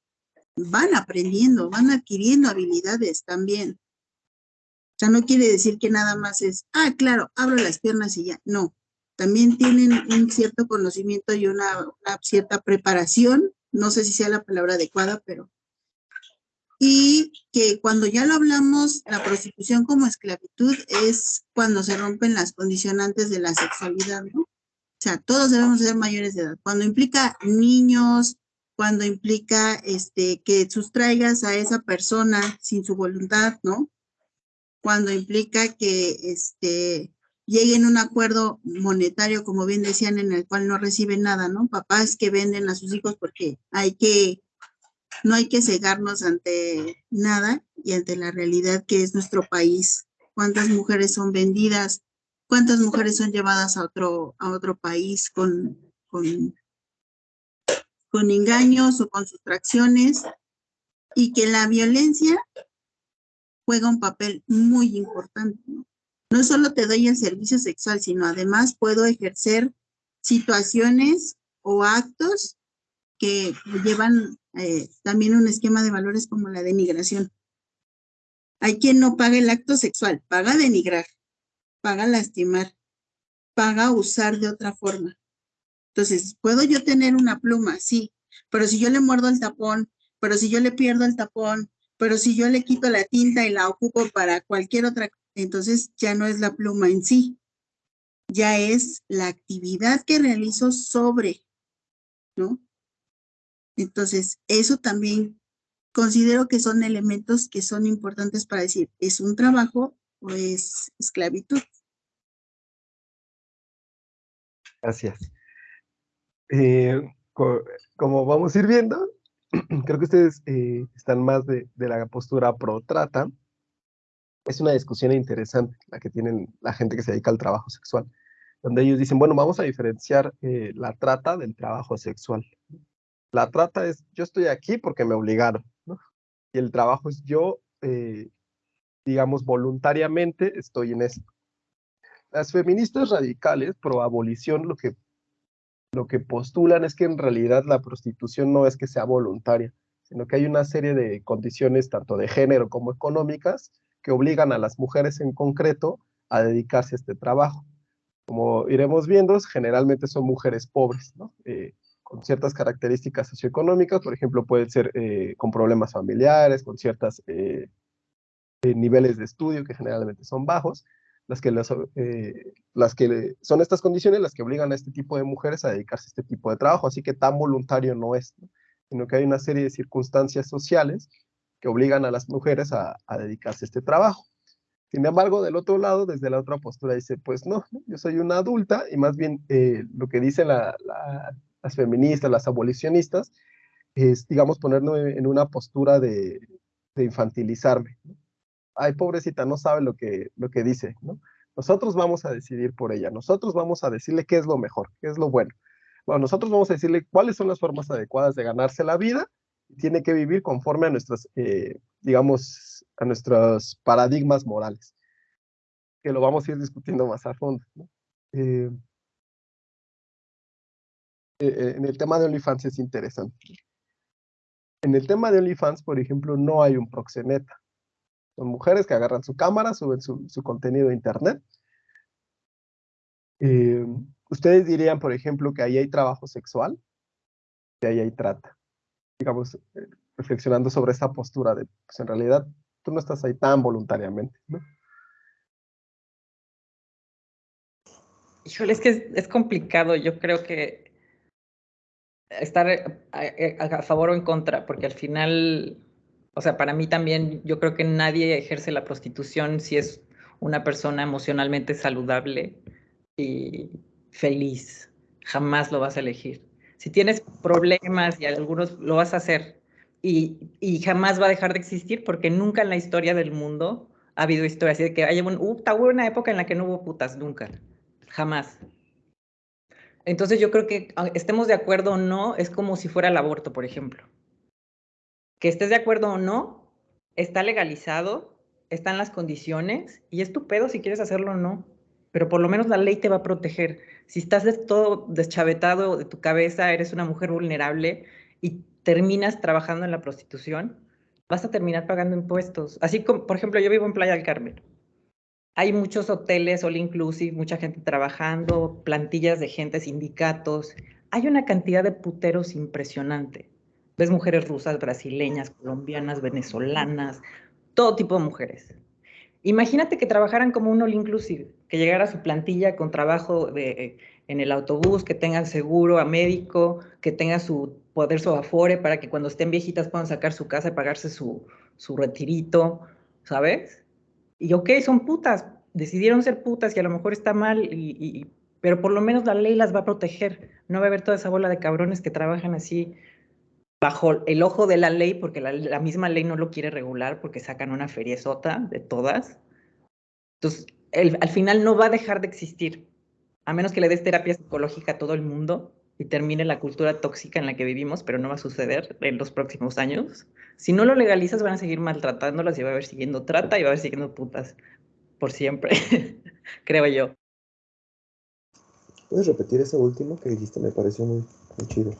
van aprendiendo, van adquiriendo habilidades también. O sea, no quiere decir que nada más es, ah, claro, abro las piernas y ya. No, también tienen un cierto conocimiento y una, cierta preparación, no sé si sea la palabra adecuada, pero y que cuando ya lo hablamos, la prostitución como esclavitud es cuando se rompen las condicionantes de la sexualidad, ¿no? O sea, todos debemos ser mayores de edad. Cuando implica niños, cuando implica este, que sustraigas a esa persona sin su voluntad, ¿no? Cuando implica que este, lleguen a un acuerdo monetario, como bien decían, en el cual no reciben nada, ¿no? Papás que venden a sus hijos porque hay que no hay que cegarnos ante nada y ante la realidad que es nuestro país. ¿Cuántas mujeres son vendidas? ¿Cuántas mujeres son llevadas a otro, a otro país con, engaños o con sustracciones? Y que la violencia juega un papel muy importante. ¿no? no solo te doy el servicio sexual, sino además puedo ejercer situaciones o actos que llevan eh, también un esquema de valores como la denigración. Hay quien no paga el acto sexual, paga denigrar, paga lastimar, paga usar de otra forma. Entonces, puedo yo tener una pluma, sí, pero si yo le muerdo el tapón, pero si yo le pierdo el tapón, pero si yo le quito la tinta y la ocupo para cualquier otra, entonces ya no es la pluma en sí, ya es la actividad que realizo sobre, ¿no? Entonces, eso también considero que son elementos que son importantes para decir, ¿es un trabajo o es esclavitud? Gracias. Eh, como vamos a ir viendo, creo que ustedes eh, están más de, la postura pro-trata. Es una discusión interesante la que tienen la gente que se dedica al trabajo sexual, donde ellos dicen, bueno, vamos a diferenciar eh, la trata del trabajo sexual. La trata es, yo estoy aquí porque me obligaron. Y el trabajo es yo, eh, digamos, voluntariamente estoy en esto. Las feministas radicales pro abolición lo que, lo que postulan es que en realidad la prostitución no es que sea voluntaria, sino que hay una serie de condiciones, tanto de género como económicas, que obligan a las mujeres en concreto a dedicarse a este trabajo. Como iremos viendo, generalmente son mujeres pobres. Eh, con ciertas características socioeconómicas, por ejemplo, pueden ser eh, con problemas familiares, con ciertos eh, eh, niveles de estudio que generalmente son bajos, las que, las que son estas condiciones las que obligan a este tipo de mujeres a dedicarse a este tipo de trabajo, así que tan voluntario no es, sino que hay una serie de circunstancias sociales que obligan a las mujeres a, dedicarse a este trabajo. Sin embargo, del otro lado, desde la otra postura, dice, pues no, yo soy una adulta y más bien lo que dice la, las feministas, las abolicionistas, es, digamos, ponernos en una postura de, infantilizarme. Ay, pobrecita, no sabe lo que, lo que dice, ¿no? Nosotros vamos a decidir por ella, nosotros vamos a decirle qué es lo mejor, qué es lo bueno. Bueno, nosotros vamos a decirle cuáles son las formas adecuadas de ganarse la vida tiene que vivir conforme a nuestras, eh, digamos, a nuestros paradigmas morales, que lo vamos a ir discutiendo más a fondo. eh, eh, en el tema de OnlyFans es interesante. En el tema de OnlyFans, por ejemplo, no hay un proxeneta. Son mujeres que agarran su cámara, suben su, contenido a internet. Eh, ustedes dirían, por ejemplo, que ahí hay trabajo sexual, que ahí hay trata. Digamos, reflexionando sobre esta postura de, pues en realidad, tú no estás ahí tan voluntariamente. Híjole, es que es complicado. Yo creo que estar eh, eh, a, favor o en contra, porque al final, o sea, para mí también, yo creo que nadie ejerce la prostitución si es una persona emocionalmente saludable y feliz. Jamás lo vas a elegir. Si tienes problemas y algunos lo vas a hacer y, y jamás va a dejar de existir porque nunca en la historia del mundo ha habido historias así de que haya un, uh, hubo una época en la que no hubo putas, nunca, jamás. Entonces yo creo que ah, estemos de acuerdo o no, es como si fuera el aborto, por ejemplo. Que estés de acuerdo o no, está legalizado, están las condiciones y es tu pedo si quieres hacerlo o no. Pero por lo menos la ley te va a proteger. Si estás de todo deschavetado de tu cabeza, eres una mujer vulnerable y terminas trabajando en la prostitución, vas a terminar pagando impuestos. Así como, por ejemplo, yo vivo en Playa del Carmen hay muchos hoteles all inclusive, mucha gente trabajando, plantillas de gente, sindicatos. Hay una cantidad de puteros impresionante. Ves mujeres rusas, brasileñas, colombianas, venezolanas, todo tipo de mujeres. Imagínate que trabajaran como un all inclusive, que llegara su plantilla con trabajo de, en el autobús, que tengan seguro a médico, que tenga su poder su afore para que cuando estén viejitas puedan sacar su casa y pagarse su, su retirito, ¿sabes? Y ok, son putas, decidieron ser putas y a lo mejor está mal, y, pero por lo menos la ley las va a proteger. No va a haber toda esa bola de cabrones que trabajan así bajo el ojo de la ley, porque la, misma ley no lo quiere regular, porque sacan una feriezota de todas. Entonces, al final no va a dejar de existir, a menos que le des terapia psicológica a todo el mundo y termine la cultura tóxica en la que vivimos, pero no va a suceder en los próximos años. Si no lo legalizas, van a seguir maltratándolas y va a haber siguiendo trata y va a haber siguiendo putas por siempre, creo yo. ¿Puedes repetir eso último que dijiste? Me pareció muy, chido.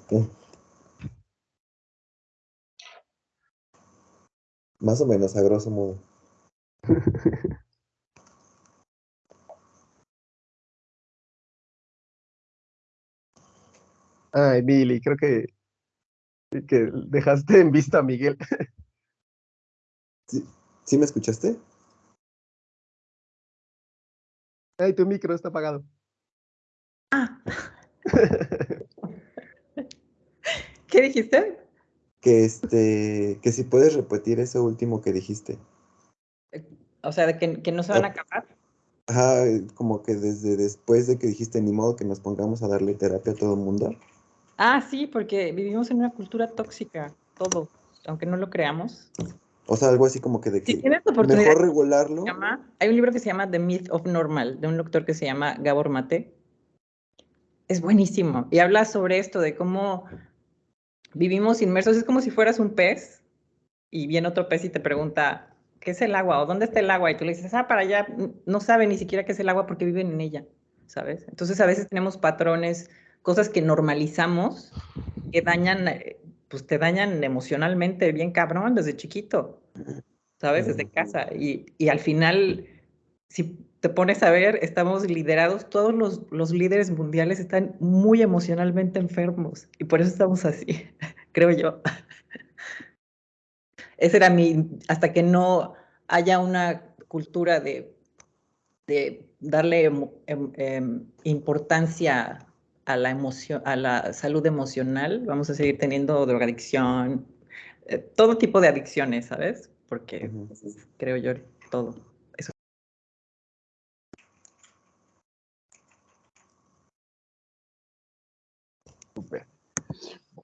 Más o menos, a grosso modo. Ay, Billy, creo que, que dejaste en vista a Miguel. ¿Sí, ¿Sí me escuchaste? Ay, tu micro está apagado. Ah. ¿Qué dijiste? Que este, que si puedes repetir ese último que dijiste. O sea, de que, que no se van a acabar. Ajá, como que desde después de que dijiste ni modo que nos pongamos a darle terapia a todo el mundo. Ah, sí, porque vivimos en una cultura tóxica, todo, aunque no lo creamos. O sea, algo así como que de que mejor regularlo. hay un libro que se llama The Myth of Normal, de un doctor que se llama Gabor Mate. Es buenísimo. Y habla sobre esto, de cómo vivimos inmersos, es como si fueras un pez y viene otro pez y te pregunta, ¿qué es el agua? ¿O dónde está el agua? Y tú le dices, ah, para allá, no sabe ni siquiera qué es el agua porque viven en ella, ¿sabes? Entonces a veces tenemos patrones, cosas que normalizamos, que dañan, eh, pues te dañan emocionalmente bien cabrón desde chiquito, ¿sabes? Desde casa. Y, y al final, si te pones a ver, estamos liderados, todos los, los, líderes mundiales están muy emocionalmente enfermos y por eso estamos así, creo yo. Ese era mi, hasta que no haya una cultura de, de darle em, em, importancia a la emoción, a la salud emocional, vamos a seguir teniendo drogadicción, eh, todo tipo de adicciones, ¿sabes? Porque creo yo todo.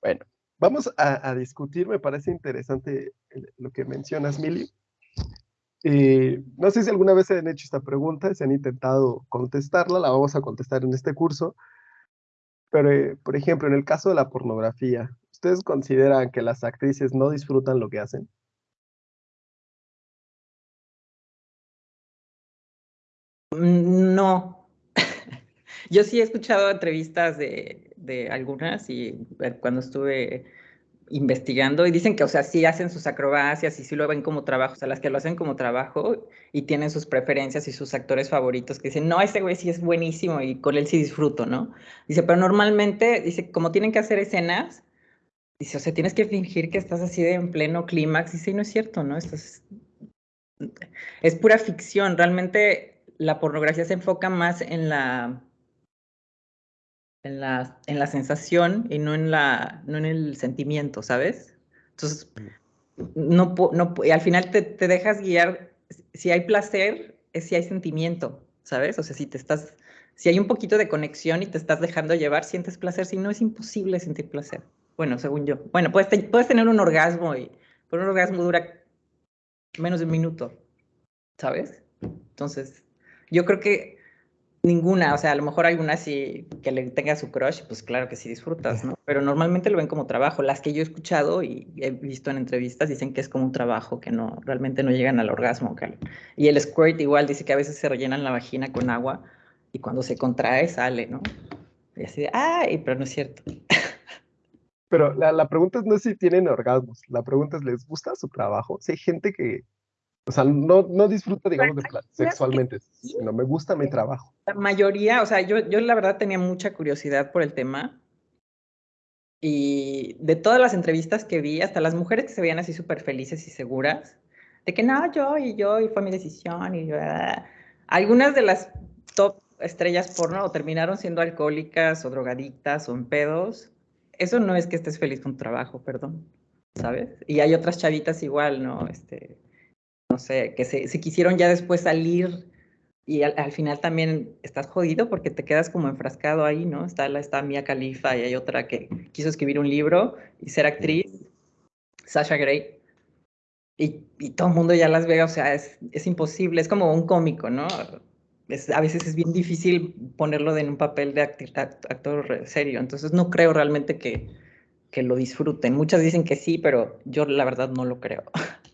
Bueno, vamos a, discutir, me parece interesante lo que mencionas, Mili. Eh, no sé si alguna vez se han hecho esta pregunta, se han intentado contestarla, la vamos a contestar en este curso. Pero, eh, por ejemplo, en el caso de la pornografía, ¿ustedes consideran que las actrices no disfrutan lo que hacen? No. Yo sí he escuchado entrevistas de, de algunas y eh, cuando estuve investigando y dicen que, o sea, sí hacen sus acrobacias y sí lo ven como trabajo, o sea, las que lo hacen como trabajo y tienen sus preferencias y sus actores favoritos que dicen, no, ese güey sí es buenísimo y con él sí disfruto, ¿no? Dice, pero normalmente, dice, como tienen que hacer escenas, dice, o sea, tienes que fingir que estás así de en pleno clímax, y sí, no es cierto, ¿no? Esto es, es pura ficción, realmente la pornografía se enfoca más en la en la, en la sensación y no en, la, no en el sentimiento, ¿sabes? Entonces, no, no, y al final te, te, dejas guiar, si hay placer, es si hay sentimiento, ¿sabes? O sea, si te estás, si hay un poquito de conexión y te estás dejando llevar, sientes placer, si no es imposible sentir placer. Bueno, según yo. Bueno, puedes, puedes tener un orgasmo y pero un orgasmo dura menos de un minuto, ¿sabes? Entonces, yo creo que Ninguna, o sea, a lo mejor hay una sí que le tenga su crush, pues claro que sí disfrutas, ¿no? Pero normalmente lo ven como trabajo. Las que yo he escuchado y he visto en entrevistas dicen que es como un trabajo, que no, realmente no llegan al orgasmo. Y el squirt igual dice que a veces se rellenan la vagina con agua y cuando se contrae sale, ¿no? Y así de, ay, pero no es cierto. Pero la, la pregunta no es si tienen orgasmos, la pregunta es, ¿les gusta su trabajo? Si hay gente que o sea, no, no disfruto, digamos, de sexualmente, sino me gusta mi trabajo. La mayoría, o sea, yo, yo la verdad tenía mucha curiosidad por el tema. Y de todas las entrevistas que vi, hasta las mujeres que se veían así súper felices y seguras, de que no, yo y yo, y fue mi decisión, y yo, ah". algunas de las top estrellas porno o terminaron siendo alcohólicas o drogadictas o en pedos. Eso no es que estés feliz con tu trabajo, perdón, ¿sabes? Y hay otras chavitas igual, ¿no? Este, no sé, que se, se quisieron ya después salir y al, final también estás jodido porque te quedas como enfrascado ahí, ¿no? Está, la, está Mia Khalifa y hay otra que quiso escribir un libro y ser actriz, Sasha Grey. Y, y todo el mundo ya las ve, o sea, es, es imposible, es como un cómico, ¿no? Es, a veces es bien difícil ponerlo en un papel de actor serio, entonces no creo realmente que, que lo disfruten. Muchas dicen que sí, pero yo la verdad no lo creo.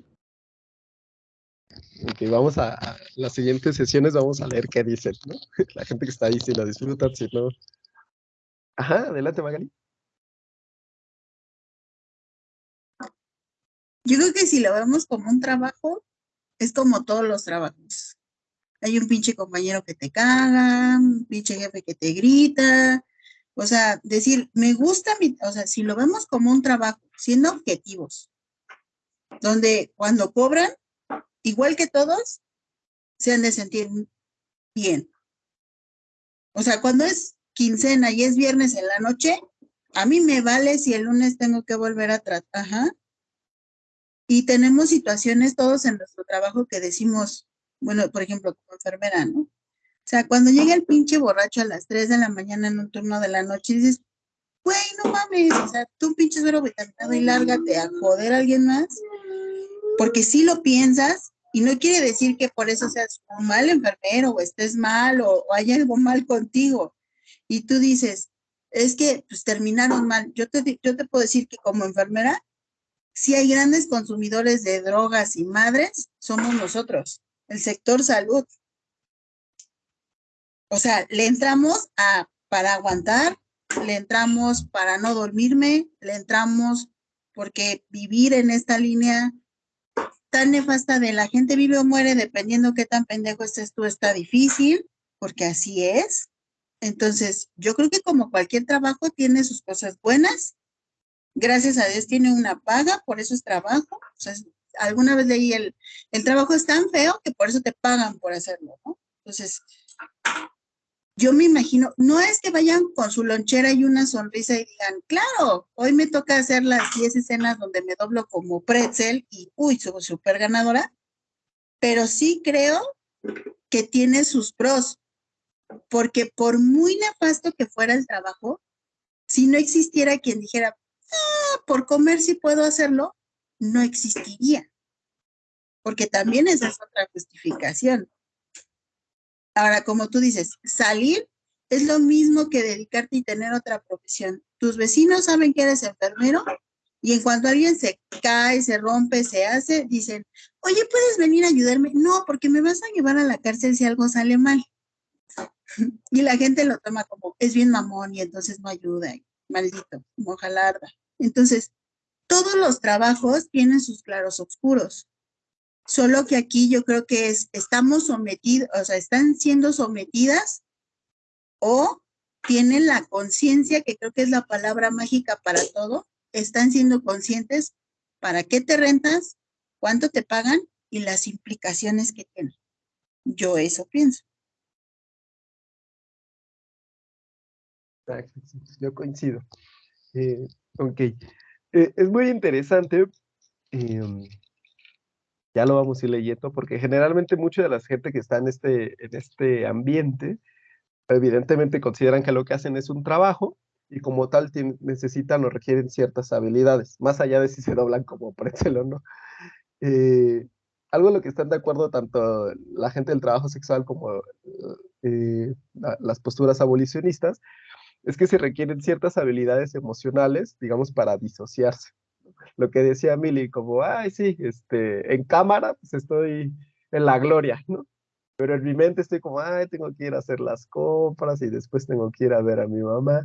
Ok, vamos a, las siguientes sesiones, vamos a leer qué dicen, ¿no? La gente que está ahí, si lo disfrutan, si no. Ajá, adelante, Magali. Yo creo que si lo vemos como un trabajo, es como todos los trabajos. Hay un pinche compañero que te caga, un pinche jefe que te grita. O sea, decir, me gusta mi, o sea, si lo vemos como un trabajo, siendo objetivos, donde cuando cobran, igual que todos, se han de sentir bien. O sea, cuando es quincena y es viernes en la noche, a mí me vale si el lunes tengo que volver a tratar. Ajá. Y tenemos situaciones todos en nuestro trabajo que decimos, bueno, por ejemplo, como enfermera, ¿no? O sea, cuando llega el pinche borracho a las 3 de la mañana en un turno de la noche, dices, güey, no mames, o sea, tú pinche suero vitaminado y lárgate a joder a alguien más porque si lo piensas y no quiere decir que por eso seas un mal enfermero o estés mal o, haya algo mal contigo. Y tú dices, es que pues terminaron mal. Yo te, yo te puedo decir que como enfermera, si hay grandes consumidores de drogas y madres, somos nosotros, el sector salud. O sea, le entramos a, para aguantar, le entramos para no dormirme, le entramos porque vivir en esta línea tan nefasta de la gente vive o muere dependiendo qué tan pendejo estés tú, está difícil, porque así es. Entonces, yo creo que como cualquier trabajo tiene sus cosas buenas. Gracias a Dios tiene una paga, por eso es trabajo. O sea, alguna vez leí el, el trabajo es tan feo que por eso te pagan por hacerlo, ¿no? Entonces, yo me imagino, no es que vayan con su lonchera y una sonrisa y digan, claro, hoy me toca hacer las 10 escenas donde me doblo como pretzel y, uy, soy súper ganadora, pero sí creo que tiene sus pros, porque por muy nefasto que fuera el trabajo, si no existiera quien dijera, ah, por comer sí puedo hacerlo, no existiría. Porque también esa es otra justificación. Ahora, como tú dices, salir es lo mismo que dedicarte y tener otra profesión. Tus vecinos saben que eres enfermero y en cuanto alguien se cae, se rompe, se hace, dicen, oye, ¿puedes venir a ayudarme? No, porque me vas a llevar a la cárcel si algo sale mal. Y la gente lo toma como, es bien mamón y entonces no ayuda, maldito, mojalarda. Entonces, todos los trabajos tienen sus claros oscuros. Solo que aquí yo creo que es, estamos sometidos, o sea, están siendo sometidas o tienen la conciencia, que creo que es la palabra mágica para todo, están siendo conscientes para qué te rentas, cuánto te pagan y las implicaciones que tienen. Yo eso pienso. Yo coincido. Eh, ok. Eh, es muy interesante. Em, ya lo vamos a ir leyendo, porque generalmente mucha de la gente que está en este, en este ambiente, evidentemente consideran que lo que hacen es un trabajo y como tal necesitan o requieren ciertas habilidades, más allá de si se doblan como pretzel o no. Eh, algo en lo que están de acuerdo tanto la gente del trabajo sexual como eh, las posturas abolicionistas, es que se requieren ciertas habilidades emocionales, digamos, para disociarse lo que decía Mili, como, ay, sí, este, en cámara, pues estoy en la gloria, ¿no? Pero en mi mente estoy como, ay, tengo que ir a hacer las compras y después tengo que ir a ver a mi mamá,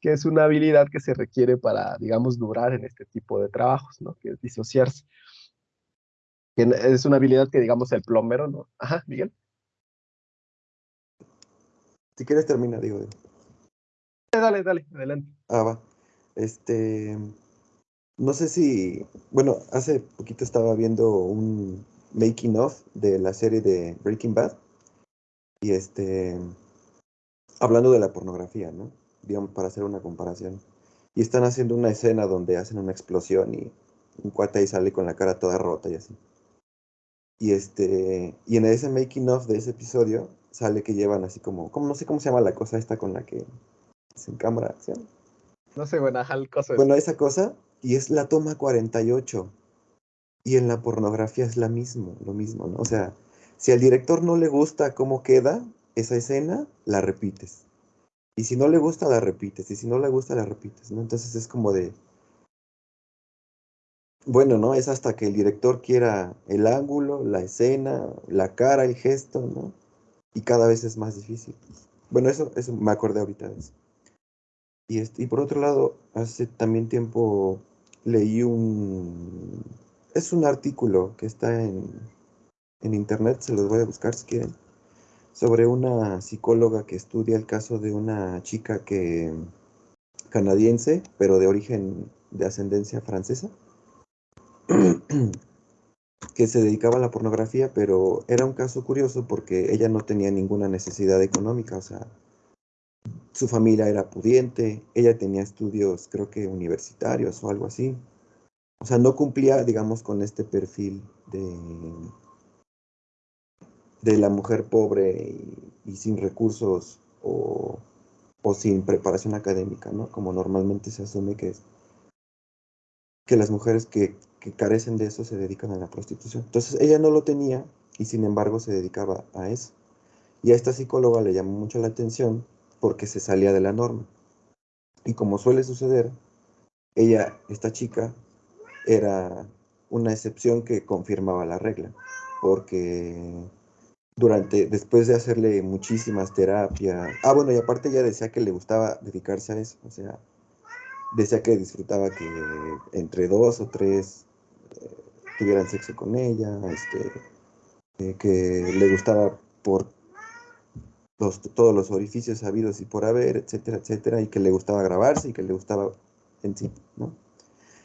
que es una habilidad que se requiere para, digamos, durar en este tipo de trabajos, ¿no? Que es disociarse. es una habilidad que, digamos, el plomero, ¿no? Ajá, Miguel. Si quieres termina, digo. Dale, dale, adelante. Ah, va. este, no sé si, bueno, hace poquito estaba viendo un making of de la serie de Breaking Bad y este, hablando de la pornografía, ¿no? Digamos, para hacer una comparación. Y están haciendo una escena donde hacen una explosión y un cuate ahí sale con la cara toda rota y así. Y este, y en ese making of de ese episodio sale que llevan así como, como no sé cómo se llama la cosa esta con la que se en cámara, ¿sí? No sé, bueno, ajá, el coso es- Bueno, esa cosa, y es la toma 48. Y en la pornografía es la mismo, lo mismo, ¿no? O sea, si al director no le gusta cómo queda esa escena, la repites. Y si no le gusta, la repites. Y si no le gusta, la repites, ¿no? Entonces es como de... Bueno, ¿no? Es hasta que el director quiera el ángulo, la escena, la cara, el gesto, ¿no? Y cada vez es más difícil. Bueno, eso, eso me acordé ahorita de eso. Y, este, y por otro lado, hace también tiempo leí un... Es un artículo que está en, en internet, se los voy a buscar si quieren, sobre una psicóloga que estudia el caso de una chica que canadiense, pero de origen de ascendencia francesa, que se dedicaba a la pornografía, pero era un caso curioso porque ella no tenía ninguna necesidad económica, o sea, su familia era pudiente, ella tenía estudios, creo que universitarios o algo así. O sea, no cumplía, digamos, con este perfil de, de la mujer pobre y, sin recursos o, o sin preparación académica, ¿no? Como normalmente se asume que que las mujeres que, que carecen de eso se dedican a la prostitución. Entonces ella no lo tenía y sin embargo se dedicaba a eso. Y a esta psicóloga le llamó mucho la atención porque se salía de la norma. Y como suele suceder, ella, esta chica, era una excepción que confirmaba la regla, porque durante, después de hacerle muchísimas terapias, ah, bueno, y aparte ella decía que le gustaba dedicarse a eso, o sea, decía que disfrutaba que entre dos o tres eh, tuvieran sexo con ella, este, eh, que le gustaba por todos los orificios habidos y por haber, etcétera, etcétera, y que le gustaba grabarse y que le gustaba en sí, ¿no?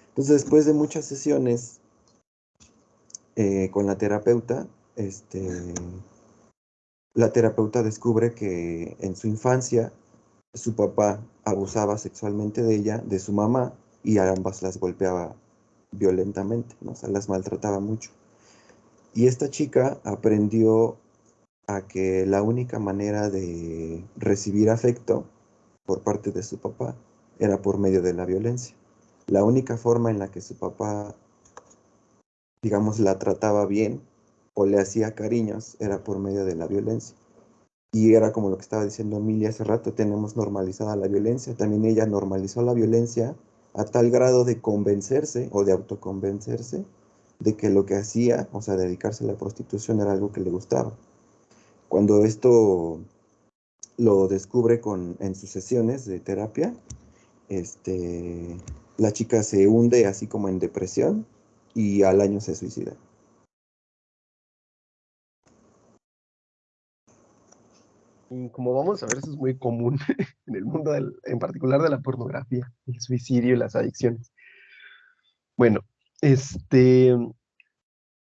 Entonces, después de muchas sesiones eh, con la terapeuta, este, la terapeuta descubre que en su infancia su papá abusaba sexualmente de ella, de su mamá, y a ambas las golpeaba violentamente, ¿no? o sea, las maltrataba mucho. Y esta chica aprendió a que la única manera de recibir afecto por parte de su papá era por medio de la violencia. La única forma en la que su papá, digamos, la trataba bien o le hacía cariños era por medio de la violencia. Y era como lo que estaba diciendo Emilia hace rato, tenemos normalizada la violencia. También ella normalizó la violencia a tal grado de convencerse o de autoconvencerse de que lo que hacía, o sea, dedicarse a la prostitución era algo que le gustaba. Cuando esto lo descubre con, en sus sesiones de terapia, este, la chica se hunde así como en depresión y al año se suicida. Y como vamos a ver, eso es muy común en el mundo, del- en particular de la pornografía, el suicidio y las adicciones. Bueno, este,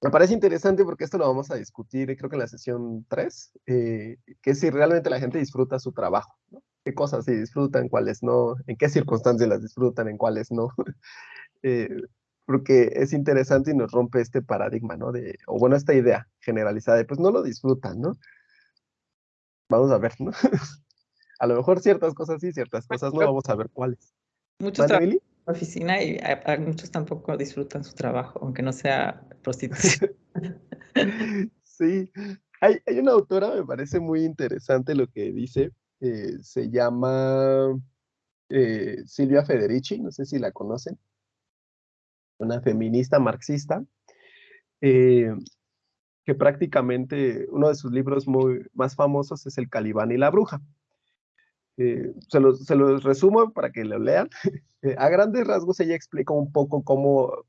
me parece interesante porque esto lo vamos a discutir, creo que en la sesión 3, eh, que si realmente la gente disfruta su trabajo, ¿no? ¿Qué cosas sí disfrutan, cuáles no? ¿En qué circunstancias las disfrutan, en cuáles no? Eh, porque es interesante y nos rompe este paradigma, ¿no? De, o bueno, esta idea generalizada de, pues no lo disfrutan, ¿no? Vamos a ver, ¿no? a lo mejor ciertas cosas sí, ciertas cosas no, vamos a ver cuáles. Muchos Oficina y muchos tampoco disfrutan su trabajo, aunque no sea prostitución. Sí, hay, hay una autora, me parece muy interesante lo que dice, eh, se llama eh, Silvia Federici, no sé si la conocen, una feminista marxista, eh, que prácticamente uno de sus libros muy, más famosos es El Calibán y la Bruja. Eh, se, los, se los resumo para que lo lean. Eh, a grandes rasgos ella explica un poco cómo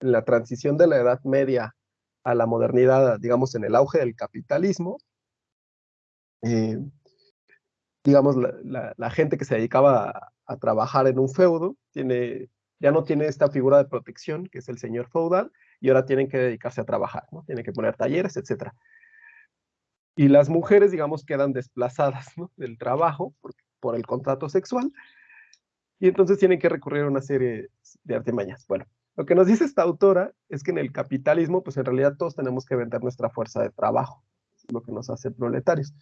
la transición de la Edad Media a la modernidad, digamos, en el auge del capitalismo, eh, digamos, la, gente que se dedicaba a, trabajar en un feudo, tiene, ya no tiene esta figura de protección, que es el señor feudal, y ahora tienen que dedicarse a trabajar, ¿no? Tienen que poner talleres, etc. Y las mujeres, digamos, quedan desplazadas del trabajo por, por el contrato sexual, y entonces tienen que recurrir a una serie de artimañas. Bueno, lo que nos dice esta autora es que en el capitalismo, pues en realidad todos tenemos que vender nuestra fuerza de trabajo, lo que nos hace proletarios.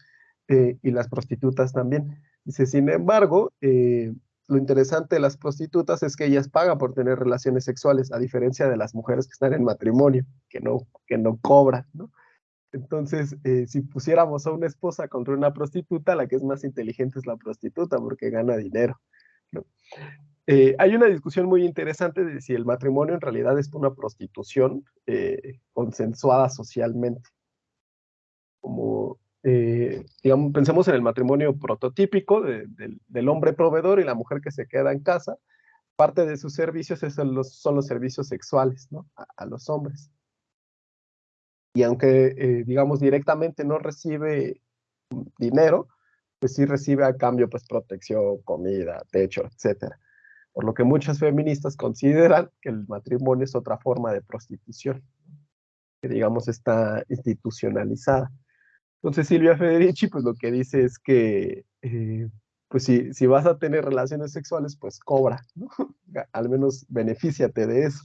Eh, y las prostitutas también. Dice, sin embargo, eh, lo interesante de las prostitutas es que ellas pagan por tener relaciones sexuales, a diferencia de las mujeres que están en matrimonio, que no, que no cobran, ¿no? Entonces, eh, si pusiéramos a una esposa contra una prostituta, la que es más inteligente es la prostituta porque gana dinero. ¿no? hay una discusión muy interesante de si el matrimonio en realidad es una prostitución consensuada socialmente. Como eh, digamos, pensemos en el matrimonio prototípico del hombre proveedor y la mujer que se queda en casa. Parte de sus servicios son los, son los servicios sexuales ¿no? a, los hombres. Y aunque, eh, digamos, directamente no recibe dinero, pues sí recibe a cambio pues protección, comida, techo, etc. Por lo que muchas feministas consideran que el matrimonio es otra forma de prostitución, que digamos está institucionalizada. Entonces Silvia Federici, pues lo que dice es que, eh, pues si, si, vas a tener relaciones sexuales, pues cobra, ¿no? Al menos benefíciate de eso.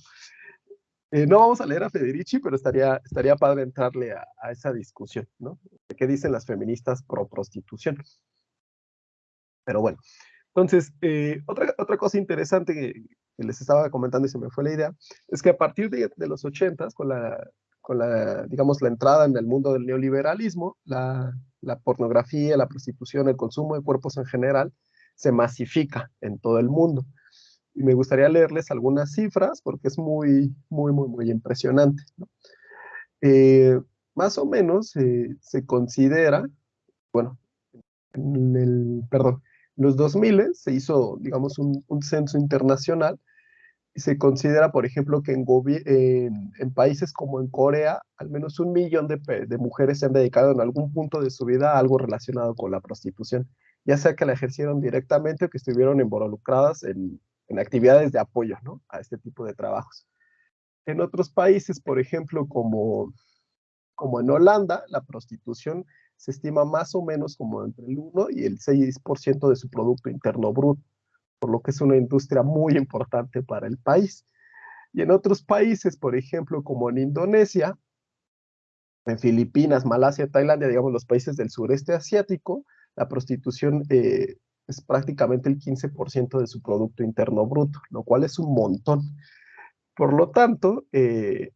Eh, no vamos a leer a Federici, pero estaría, estaría padre entrarle a, a esa discusión, ¿no? ¿Qué dicen las feministas pro prostitución? Pero bueno, entonces, eh, otra, otra cosa interesante que, les estaba comentando y se me fue la idea, es que a partir de, de los ochentas, con la, con la, digamos, la entrada en el mundo del neoliberalismo, la, la pornografía, la prostitución, el consumo de cuerpos en general, se masifica en todo el mundo. Y me gustaría leerles algunas cifras porque es muy, muy, muy, muy impresionante. Eh, más o menos eh, se considera, bueno, en el, perdón, en los 2000 se hizo, digamos, un, un censo internacional se considera, por ejemplo, que en, en, países como en Corea, al menos un millón de, de, mujeres se han dedicado en algún punto de su vida a algo relacionado con la prostitución, ya sea que la ejercieron directamente o que estuvieron involucradas en, en actividades de apoyo ¿no? a este tipo de trabajos. En otros países, por ejemplo, como, como en Holanda, la prostitución se estima más o menos como entre el 1 y el 6% de su Producto Interno Bruto por lo que es una industria muy importante para el país. Y en otros países, por ejemplo, como en Indonesia, en Filipinas, Malasia, Tailandia, digamos los países del sureste asiático, la prostitución eh, es prácticamente el 15% de su Producto Interno Bruto, lo cual es un montón. Por lo tanto, eh,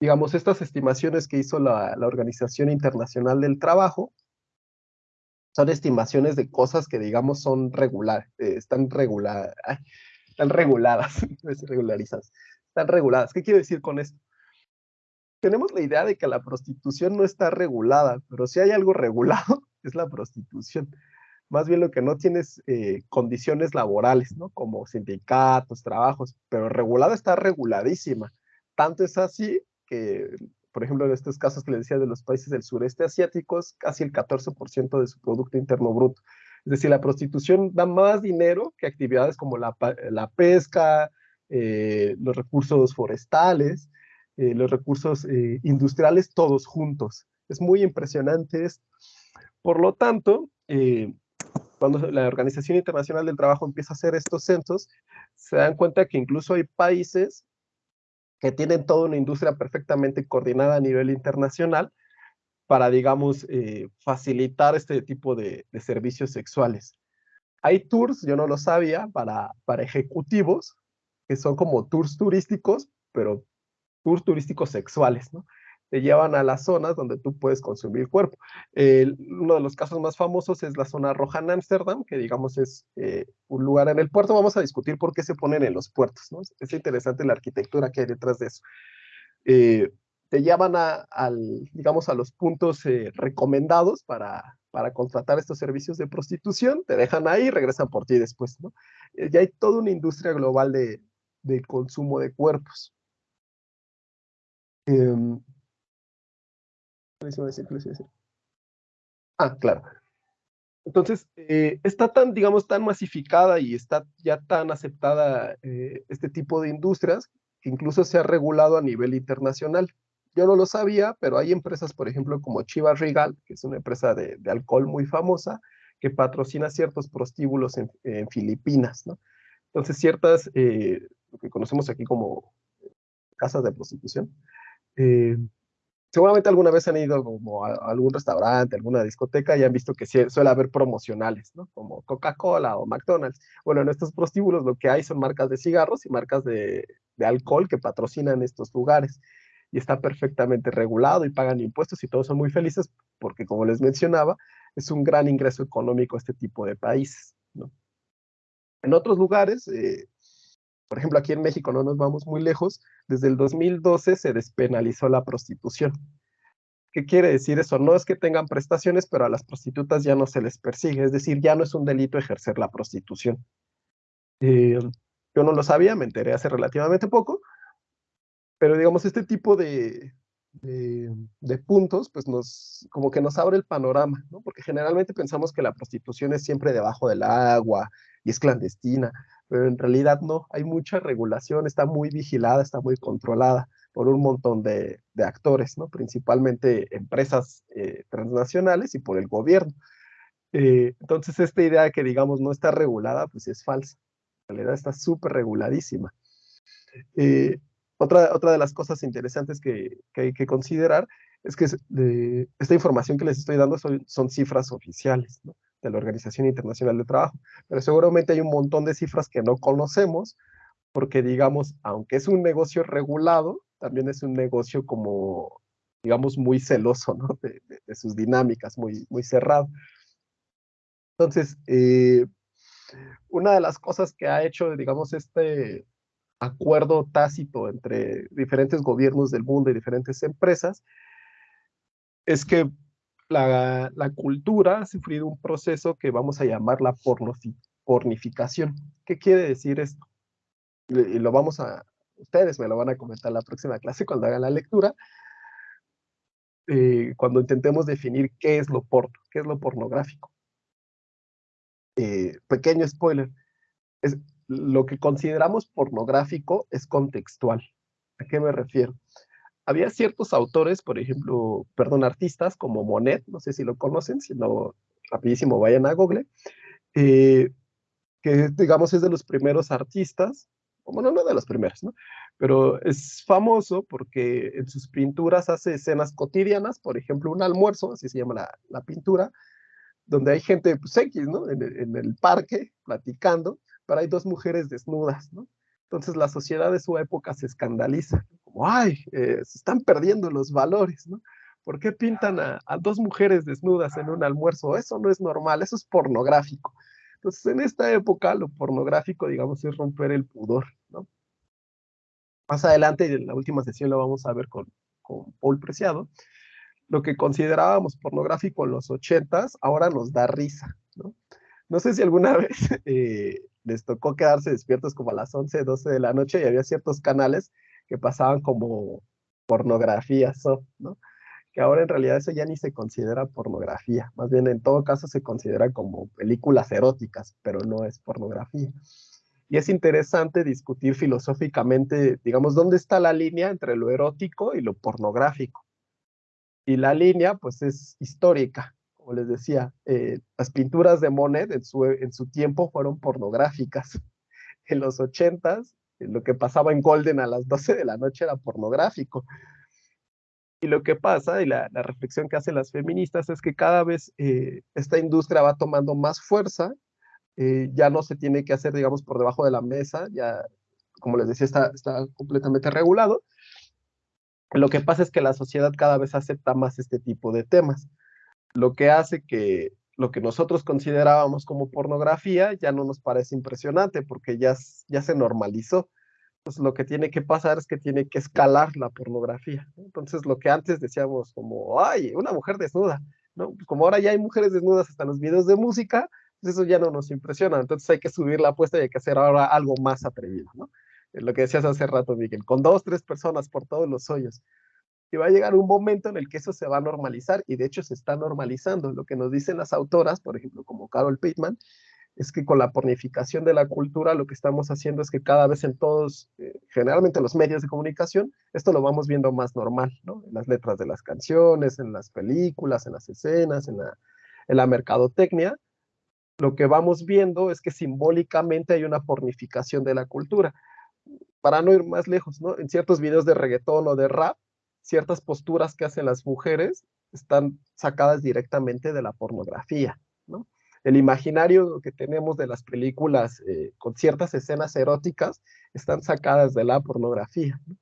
digamos, estas estimaciones que hizo la, la Organización Internacional del Trabajo son estimaciones de cosas que, digamos, son regular, eh, están, regular, están reguladas, regularizadas, están reguladas. ¿Qué quiero decir con esto? Tenemos la idea de que la prostitución no está regulada, pero si hay algo regulado, es la prostitución. Más bien lo que no tienes eh, condiciones laborales, ¿no? Como sindicatos, trabajos, pero regulada está reguladísima. Tanto es así que por ejemplo, en estos casos que les decía de los países del sureste asiático, casi el 14% de su Producto Interno Bruto. Es decir, la prostitución da más dinero que actividades como la, la pesca, eh, los recursos forestales, eh, los recursos eh, industriales, todos juntos. Es muy impresionante esto. Por lo tanto, cuando la Organización Internacional del Trabajo empieza a hacer estos censos, se dan cuenta que incluso hay países que tienen toda una industria perfectamente coordinada a nivel internacional para, digamos, eh, facilitar este tipo de, servicios sexuales. Hay tours, yo no lo sabía, para, para ejecutivos, que son como tours turísticos, pero tours turísticos sexuales, ¿no? Te llevan a las zonas donde tú puedes consumir cuerpo. uno de los casos más famosos es la zona roja en Ámsterdam, que digamos es eh, un lugar en el puerto. Vamos a discutir por qué se ponen en los puertos, ¿no? Es interesante la arquitectura que hay detrás de eso. Eh, te llevan a, al, digamos, a los puntos eh, recomendados para, para contratar estos servicios de prostitución, te dejan ahí y regresan por ti después, ¿no? ya hay toda una industria global de, de consumo de cuerpos. Ah, claro. Entonces, eh, está tan, digamos, tan masificada y está ya tan aceptada eh, este tipo de industrias que incluso se ha regulado a nivel internacional. Yo no lo sabía, pero hay empresas, por ejemplo, como Chivas Regal, que es una empresa de, alcohol muy famosa, que patrocina ciertos prostíbulos en, Filipinas, ¿no? Entonces, ciertas, eh, lo que conocemos aquí como casas de prostitución, seguramente alguna vez han ido como a, algún restaurante, alguna discoteca y han visto que suele haber promocionales, ¿no? Como Coca-Cola o McDonald's. Bueno, en estos prostíbulos lo que hay son marcas de cigarros y marcas de, alcohol que patrocinan estos lugares y está perfectamente regulado y pagan impuestos y todos son muy felices porque, como les mencionaba, es un gran ingreso económico este tipo de países. ¿no? En otros lugares, eh, por ejemplo, aquí en México no nos vamos muy lejos, desde el 2012 se despenalizó la prostitución. ¿Qué quiere decir eso? No es que tengan prestaciones, pero a las prostitutas ya no se les persigue, es decir, ya no es un delito ejercer la prostitución. Eh, yo no lo sabía, me enteré hace relativamente poco, pero digamos, este tipo de, de, puntos, pues nos, como que nos abre el panorama, ¿no? Porque generalmente pensamos que la prostitución es siempre debajo del agua y es clandestina, pero en realidad no, hay mucha regulación, está muy vigilada, está muy controlada por un montón de, de actores, ¿no? Principalmente empresas eh, transnacionales y por el gobierno. Eh, entonces, esta idea de que, digamos, no está regulada, pues es falsa. En realidad está súper reguladísima. Eh, otra, otra de las cosas interesantes que, hay que considerar es que esta información que les estoy dando son, son cifras oficiales de la Organización Internacional de Trabajo, pero seguramente hay un montón de cifras que no conocemos porque, digamos, aunque es un negocio regulado, también es un negocio como, digamos, muy celoso ¿no? de, sus dinámicas, muy, muy cerrado. Entonces, eh, una de las cosas que ha hecho, digamos, este, acuerdo tácito entre diferentes gobiernos del mundo y diferentes empresas, es que la, cultura ha sufrido un proceso que vamos a llamar la pornificación. ¿Qué quiere decir esto? Y, lo vamos a, ustedes me lo van a comentar la próxima clase cuando hagan la lectura, eh, cuando intentemos definir qué es lo porno, qué es lo pornográfico. Eh, pequeño spoiler, lo que consideramos pornográfico es contextual. ¿A qué me refiero? Había ciertos autores, por ejemplo, perdón, artistas como Monet, no sé si lo conocen, si no, rapidísimo vayan a Google, eh, que digamos es de los primeros artistas, bueno, no de los primeros, ¿no? Pero es famoso porque en sus pinturas hace escenas cotidianas, por ejemplo, un almuerzo, así se llama la, pintura, donde hay gente, pues X, ¿no? en el parque, platicando, pero hay dos mujeres desnudas, ¿no? Entonces la sociedad de su época se escandaliza, como, ay, eh, se están perdiendo los valores, ¿no? ¿Por qué pintan a, dos mujeres desnudas en un almuerzo? Eso no es normal, eso es pornográfico. Entonces, en esta época, lo pornográfico, digamos, es romper el pudor, ¿no? Más adelante, en la última sesión lo vamos a ver con, con Paul Preciado, lo que considerábamos pornográfico en los ochentas, ahora nos da risa, ¿no? No sé si alguna vez eh, les tocó quedarse despiertos como a las 11, 12 de la noche y había ciertos canales que pasaban como pornografía ¿no? Que ahora en realidad eso ya ni se considera pornografía, más bien en todo caso se considera como películas eróticas, pero no es pornografía. Y es interesante discutir filosóficamente, digamos, dónde está la línea entre lo erótico y lo pornográfico. Y la línea, pues, es histórica como les decía, eh, las pinturas de Monet en su, tiempo fueron pornográficas. En los ochentas, lo que pasaba en Golden a las 12 de la noche era pornográfico. Y lo que pasa, y la, reflexión que hacen las feministas, es que cada vez eh, esta industria va tomando más fuerza, eh, ya no se tiene que hacer, digamos, por debajo de la mesa, ya, como les decía, está completamente regulado. Lo que pasa es que la sociedad cada vez acepta más este tipo de temas lo que hace que lo que nosotros considerábamos como pornografía ya no nos parece impresionante porque ya, ya se normalizó. Entonces lo que tiene que pasar es que tiene que escalar la pornografía. Entonces lo que antes decíamos como, ay, una mujer desnuda, ¿no? Pues como ahora ya hay mujeres desnudas hasta en los videos de música, pues eso ya no nos impresiona. Entonces hay que subir la apuesta y hay que hacer ahora algo más atrevido, ¿no? Lo que decías hace rato, Miguel, con dos, tres personas por todos los hoyos. Y va a llegar un momento en el que eso se va a normalizar y de hecho se está normalizando. Lo que nos dicen las autoras, por ejemplo, como Carol Pittman, es que con la pornificación de la cultura lo que estamos haciendo es que cada vez en todos, eh, generalmente los medios de comunicación, esto lo vamos viendo más normal, ¿no? En las letras de las canciones, en las películas, en las escenas, en la, en la mercadotecnia, lo que vamos viendo es que simbólicamente hay una pornificación de la cultura. Para no ir más lejos, ¿no? En ciertos videos de reggaetón o de rap, ciertas posturas que hacen las mujeres están sacadas directamente de la pornografía, ¿no? El imaginario que tenemos de las películas eh, con ciertas escenas eróticas están sacadas de la pornografía. ¿no?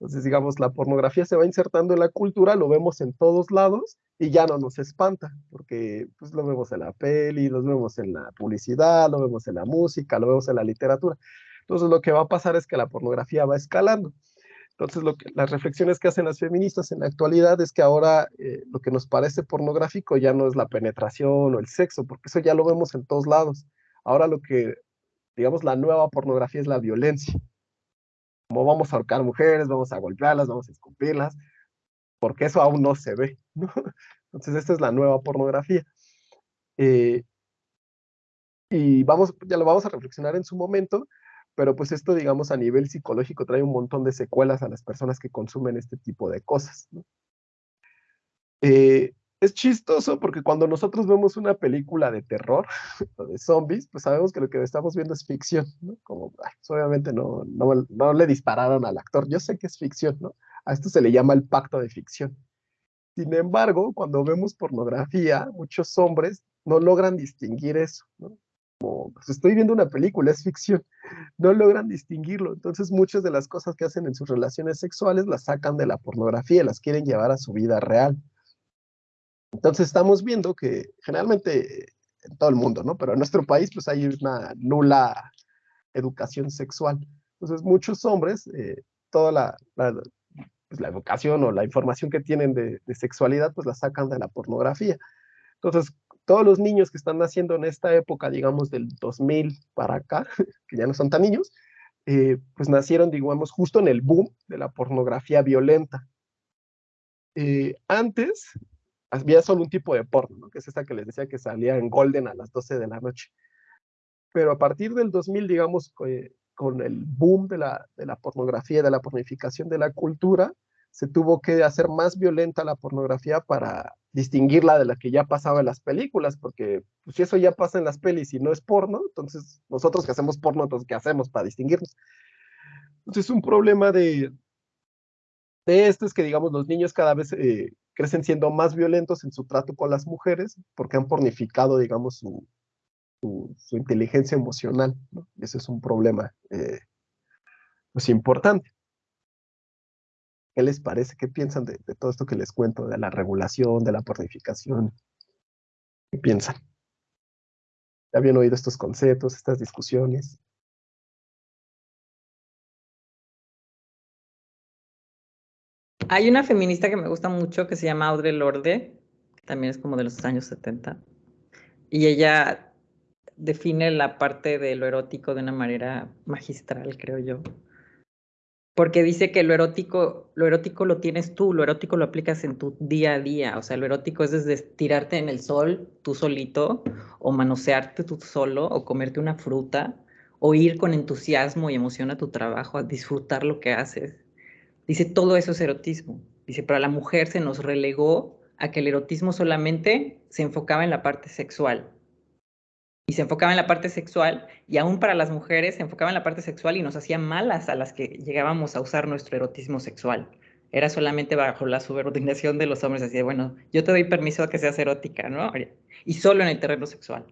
Entonces, digamos, la pornografía se va insertando en la cultura, lo vemos en todos lados y ya no nos espanta, porque pues lo vemos en la peli, lo vemos en la publicidad, lo vemos en la música, lo vemos en la literatura. Entonces, lo que va a pasar es que la pornografía va escalando. Entonces, lo que, las reflexiones que hacen las feministas en la actualidad es que ahora eh, lo que nos parece pornográfico ya no es la penetración o el sexo, porque eso ya lo vemos en todos lados. Ahora lo que, digamos, la nueva pornografía es la violencia como vamos a ahorcar mujeres, vamos a golpearlas, vamos a escupirlas, porque eso aún no se ve, ¿no? Entonces, esta es la nueva pornografía. Eh, y vamos, ya lo vamos a reflexionar en su momento, pero pues esto, digamos, a nivel psicológico trae un montón de secuelas a las personas que consumen este tipo de cosas. Eh, es chistoso porque cuando nosotros vemos una película de terror o de zombies, pues sabemos que lo que estamos viendo es ficción, ¿no? Como, pues, obviamente no, no, no, le dispararon al actor, yo sé que es ficción. A esto se le llama el pacto de ficción. Sin embargo, cuando vemos pornografía, muchos hombres no logran distinguir eso. Pues estoy viendo una película, es ficción, no logran distinguirlo. Entonces, muchas de las cosas que hacen en sus relaciones sexuales las sacan de la pornografía y las quieren llevar a su vida real. Entonces estamos viendo que generalmente en todo el mundo, ¿no? Pero en nuestro país pues hay una nula educación sexual. Entonces muchos hombres, eh, toda pues, la, educación o la información que tienen de, de, sexualidad pues la sacan de la pornografía. Entonces todos los niños que están naciendo en esta época, digamos del 2000 para acá, que ya no son tan niños, eh, pues nacieron, digamos, justo en el boom de la pornografía violenta. Eh, antes, había solo un tipo de porno, ¿no? que es esta que les decía que salía en Golden a las 12 de la noche. Pero a partir del 2000, digamos, eh, con el boom de la, de la pornografía, de la pornificación de la cultura, se tuvo que hacer más violenta la pornografía para distinguirla de la que ya pasaba en las películas, porque pues, si eso ya pasa en las pelis y no es porno, entonces nosotros que hacemos porno, entonces ¿qué hacemos para distinguirnos? Entonces es un problema de, de esto es que, digamos, los niños cada vez eh, crecen siendo más violentos en su trato con las mujeres porque han pornificado, digamos, su, su, inteligencia emocional. ¿no? Ese es un problema eh, pues importante. ¿Qué les parece? ¿Qué piensan de, todo esto que les cuento, de la regulación, de la pornificación? ¿Qué piensan? ¿Ya habían oído estos conceptos, estas discusiones? Hay una feminista que me gusta mucho que se llama Audre Lorde, también es como de los años 70, y ella define la parte de lo erótico de una manera magistral, creo yo. Porque dice que lo erótico, lo erótico lo tienes tú, lo erótico lo aplicas en tu día a día. O sea, lo erótico es desde tirarte en el sol tú solito, o manosearte tú solo, o comerte una fruta, o ir con entusiasmo y emoción a tu trabajo, a disfrutar lo que haces. Dice, todo eso es erotismo. Dice, pero a la mujer se nos relegó a que el erotismo solamente se enfocaba en la parte sexual. Y se enfocaba en la parte sexual, y aún para las mujeres se enfocaba en la parte sexual y nos hacía malas a las que llegábamos a usar nuestro erotismo sexual. Era solamente bajo la subordinación de los hombres. Así bueno, yo te doy permiso a que seas erótica, ¿no? Y solo en el terreno sexual.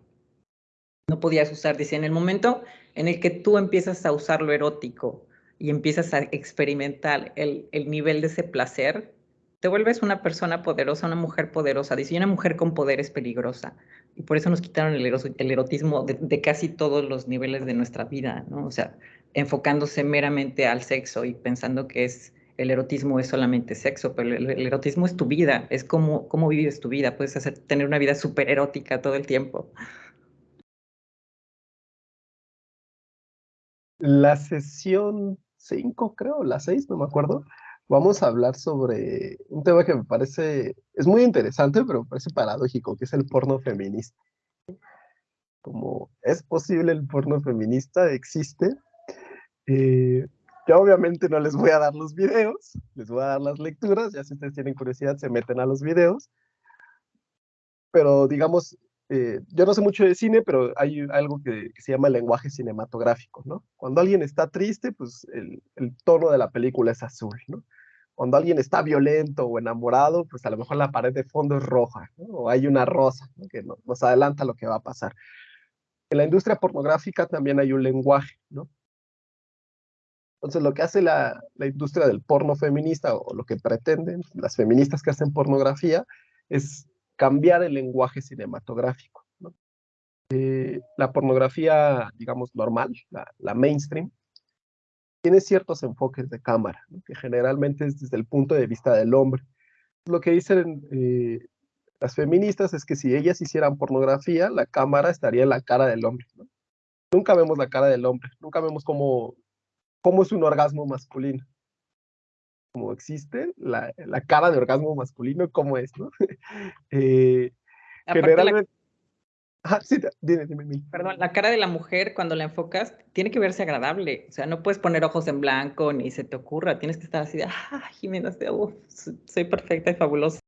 No podías usar, dice, en el momento en el que tú empiezas a usar lo erótico y empiezas a experimentar el, el, nivel de ese placer, te vuelves una persona poderosa, una mujer poderosa. Dice, una mujer con poder es peligrosa. Y por eso nos quitaron el, erotismo de, casi todos los niveles de nuestra vida, ¿no? O sea, enfocándose meramente al sexo y pensando que es el erotismo es solamente sexo, pero el, el erotismo es tu vida, es cómo, cómo vives tu vida. Puedes hacer, tener una vida súper erótica todo el tiempo. La sesión 5, creo, la 6, no me acuerdo, vamos a hablar sobre un tema que me parece, es muy interesante, pero me parece paradójico, que es el porno feminista. Como es posible el porno feminista, existe. Eh, yo obviamente no les voy a dar los videos, les voy a dar las lecturas, ya si ustedes tienen curiosidad se meten a los videos. Pero digamos, eh, yo no sé mucho de cine, pero hay algo que, se llama lenguaje cinematográfico, ¿no? Cuando alguien está triste, pues el, el, tono de la película es azul, ¿no? Cuando alguien está violento o enamorado, pues a lo mejor la pared de fondo es roja. O hay una rosa, que nos adelanta lo que va a pasar. En la industria pornográfica también hay un lenguaje, ¿no? Entonces, lo que hace la, industria del porno feminista o lo que pretenden las feministas que hacen pornografía es cambiar el lenguaje cinematográfico. Eh, la pornografía, digamos, normal, la, la, mainstream, tiene ciertos enfoques de cámara, ¿no? que generalmente es desde el punto de vista del hombre. Lo que dicen eh, las feministas es que si ellas hicieran pornografía, la cámara estaría en la cara del hombre. ¿no? Nunca vemos la cara del hombre, nunca vemos cómo cómo es un orgasmo masculino. Como existe la, la cara de orgasmo masculino, cómo es, ¿no? eh, generalmente... La... Ah, sí, dime, dime, dime. Perdón, la cara de la mujer cuando la enfocas tiene que verse agradable. O sea, no puedes poner ojos en blanco ni se te ocurra. Tienes que estar así de, ah, Jimena, soy perfecta y fabulosa.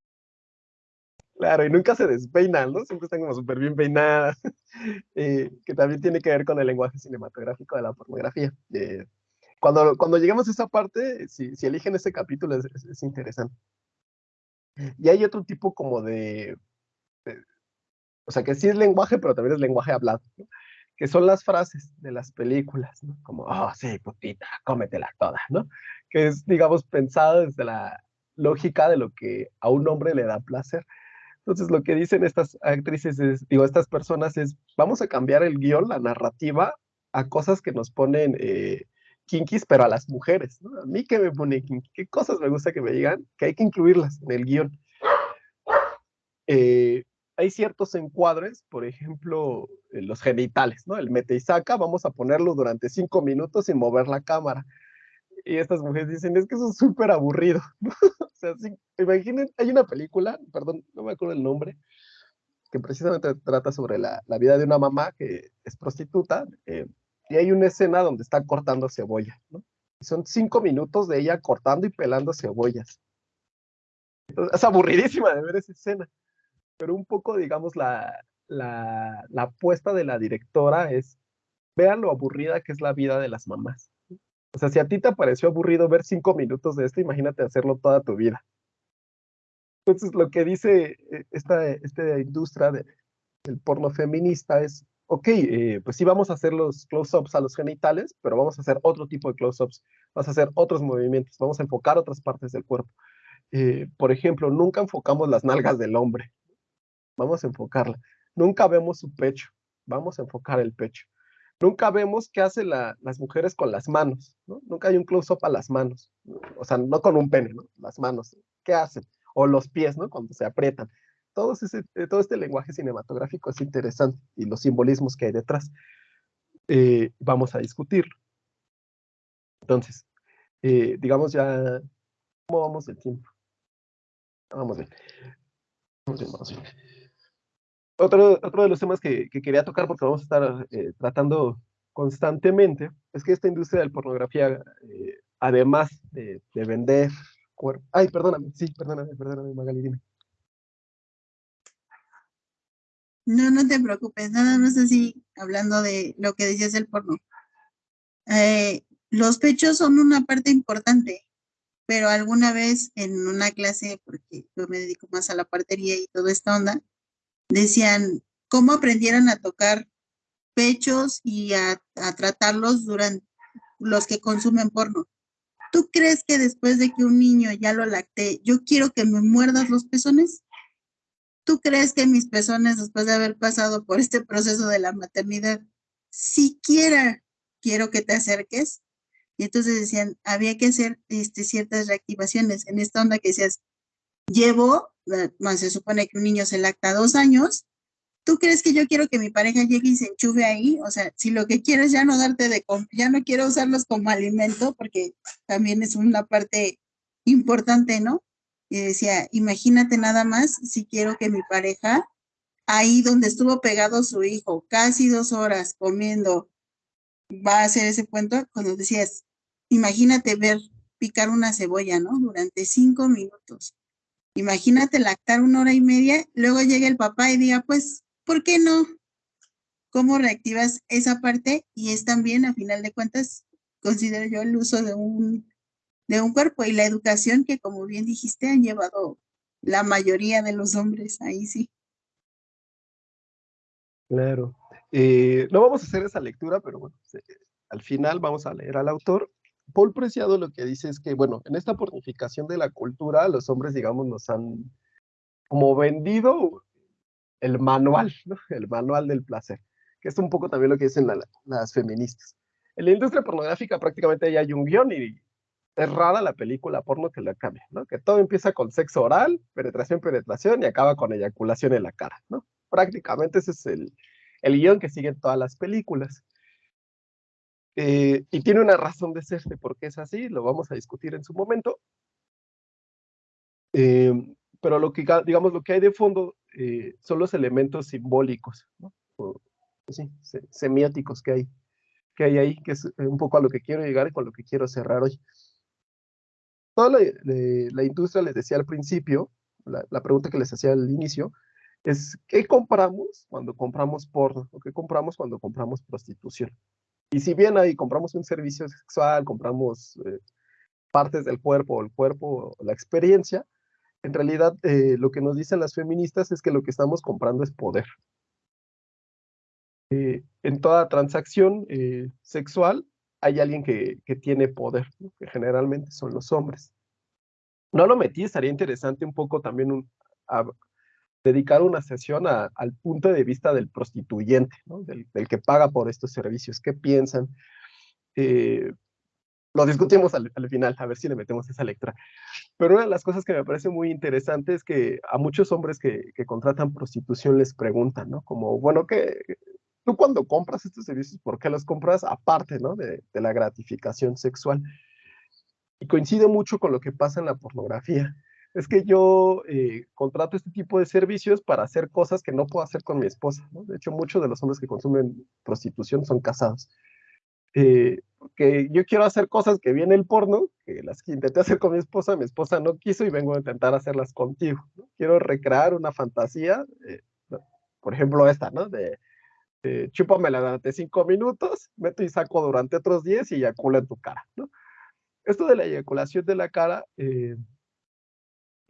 Claro, y nunca se despeinan, ¿no? Siempre están como súper bien peinadas, eh, que también tiene que ver con el lenguaje cinematográfico de la pornografía. Eh, cuando, cuando lleguemos a esa parte, si, si eligen ese capítulo, es, es, es, interesante. Y hay otro tipo como de, de, o sea, que sí es lenguaje, pero también es lenguaje hablado, ¿no? que son las frases de las películas, ¿no? Como, oh, sí, putita, cómetela toda, ¿no? Que es, digamos, pensado desde la lógica de lo que a un hombre le da placer. Entonces, lo que dicen estas actrices, es, digo, estas personas es, vamos a cambiar el guion, la narrativa, a cosas que nos ponen eh, kinkis, pero a las mujeres, ¿no? A mí que me pone kinky, qué cosas me gusta que me digan, que hay que incluirlas en el guion. Eh, hay ciertos encuadres, por ejemplo, los genitales, ¿no? El mete y saca, vamos a ponerlo durante cinco minutos sin mover la cámara. Y estas mujeres dicen, es que eso es súper aburrido. o sea, imaginen, hay una película, perdón, no me acuerdo el nombre, que precisamente trata sobre la, la vida de una mamá que es prostituta, eh, y hay una escena donde está cortando cebolla, ¿no? Y son cinco minutos de ella cortando y pelando cebollas. Entonces, es aburridísima de ver esa escena, pero un poco, digamos, la, la, la apuesta de la directora es, vean lo aburrida que es la vida de las mamás. O sea, si a ti te pareció aburrido ver cinco minutos de esto, imagínate hacerlo toda tu vida. Entonces, lo que dice eh, esta, esta industria de, del porno feminista es, ok, eh, pues sí vamos a hacer los close-ups a los genitales, pero vamos a hacer otro tipo de close-ups, vamos a hacer otros movimientos, vamos a enfocar otras partes del cuerpo. Eh, por ejemplo, nunca enfocamos las nalgas del hombre, vamos a enfocarla. Nunca vemos su pecho, vamos a enfocar el pecho. Nunca vemos qué hacen la, las mujeres con las manos, ¿no? Nunca hay un close-up a las manos, o sea, no con un pene, ¿no? Las manos, ¿qué hacen? O los pies, ¿no? Cuando se aprietan todo, eh, este lenguaje cinematográfico es interesante y los simbolismos que hay detrás. Eh, vamos a discutirlo. Entonces, eh, digamos ya, ¿cómo vamos el tiempo? Vamos bien. Vamos bien, vamos bien. Otro, otro de los temas que, que quería tocar, porque vamos a estar eh, tratando constantemente, es que esta industria de la pornografía, eh, además de, de vender cuerpo... Ay, perdóname, sí, perdóname, perdóname, Magali, dime. No, no te preocupes, nada más así, hablando de lo que decías del porno. Eh, los pechos son una parte importante, pero alguna vez en una clase, porque yo me dedico más a la partería y toda esta onda, decían cómo aprendieran a tocar pechos y a, a tratarlos durante los que consumen porno. ¿Tú crees que después de que un niño ya lo lacté, yo quiero que me muerdas los pezones? ¿tú crees que mis pezones, después de haber pasado por este proceso de la maternidad, siquiera quiero que te acerques? Y entonces decían, había que hacer este, ciertas reactivaciones. En esta onda que decías, llevo, más se supone que un niño se lacta dos años, ¿tú crees que yo quiero que mi pareja llegue y se enchufe ahí? O sea, si lo que quieres ya no darte de, ya no quiero usarlos como alimento, porque también es una parte importante, ¿no? Y decía, imagínate nada más si quiero que mi pareja, ahí donde estuvo pegado su hijo, casi dos horas comiendo, va a hacer ese cuento, cuando decías, imagínate ver picar una cebolla, ¿no? Durante cinco minutos. Imagínate lactar una hora y media, luego llega el papá y diga, pues, ¿por qué no? ¿Cómo reactivas esa parte? Y es también, a final de cuentas, considero yo el uso de un, de un cuerpo y la educación que, como bien dijiste, han llevado la mayoría de los hombres, ahí sí. Claro. Eh, no vamos a hacer esa lectura, pero bueno, al final vamos a leer al autor. Paul Preciado lo que dice es que, bueno, en esta pornificación de la cultura, los hombres, digamos, nos han como vendido el manual, ¿no? el manual del placer, que es un poco también lo que dicen las feministas. En la industria pornográfica prácticamente ya hay un guion y es rara la película porno que la cambia, ¿no? Que todo empieza con sexo oral, penetración, penetración y acaba con eyaculación en la cara, ¿no? Prácticamente ese es el, el guion que siguen todas las películas. Eh, y tiene una razón de ser de por qué es así, lo vamos a discutir en su momento. Eh, pero lo que, digamos, lo que hay de fondo eh, son los elementos simbólicos, ¿no? sí, semióticos que hay, que hay ahí, que es un poco a lo que quiero llegar y con lo que quiero cerrar hoy. Toda la, industria, les decía al principio, la, la, pregunta que les hacía al inicio, es ¿qué compramos cuando compramos porno? ¿O qué compramos cuando compramos prostitución? Y si bien ahí compramos un servicio sexual, compramos eh, partes del cuerpo, el cuerpo, la experiencia, en realidad eh, lo que nos dicen las feministas es que lo que estamos comprando es poder. Eh, en toda transacción sexual hay alguien que, que tiene poder, que generalmente son los hombres. No lo metí, estaría interesante un poco también un, dedicar una sesión al punto de vista del prostituyente, del, que paga por estos servicios. ¿Qué piensan? Eh, lo discutimos al, final, a ver si le metemos esa lectura. Pero una de las cosas que me parece muy interesante es que a muchos hombres que, contratan prostitución les preguntan, ¿no? Como, bueno, ¿qué, tú cuando compras estos servicios, ¿por qué los compras aparte, ¿no? De, de la gratificación sexual? Y coincide mucho con lo que pasa en la pornografía es que yo eh, contrato este tipo de servicios para hacer cosas que no puedo hacer con mi esposa. De hecho, muchos de los hombres que consumen prostitución son casados. Eh, que yo quiero hacer cosas que viene el porno, que las que intenté hacer con mi esposa, mi esposa no quiso y vengo a intentar hacerlas contigo. Quiero recrear una fantasía, eh, por ejemplo esta, ¿no? De, de chúpamela durante cinco minutos, meto y saco durante otros diez y eyacula en tu cara, ¿no? Esto de la eyaculación de la cara, eh,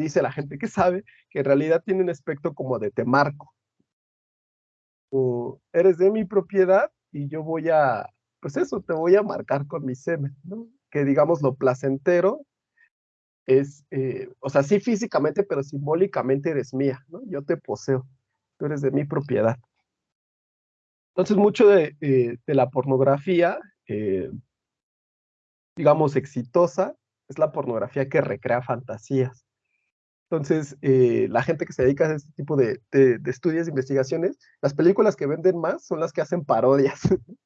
dice la gente que sabe, que en realidad tiene un aspecto como de te marco. O eres de mi propiedad y yo voy a, pues eso, te voy a marcar con mi semen, ¿no? Que digamos lo placentero es, eh, o sea, sí físicamente, pero simbólicamente eres mía, ¿no? Yo te poseo, tú eres de mi propiedad. Entonces, mucho de, eh, la pornografía, eh, digamos, exitosa, es la pornografía que recrea fantasías. Entonces, eh, la gente que se dedica a este tipo de, de, estudios, de investigaciones, las películas que venden más son las que hacen parodias,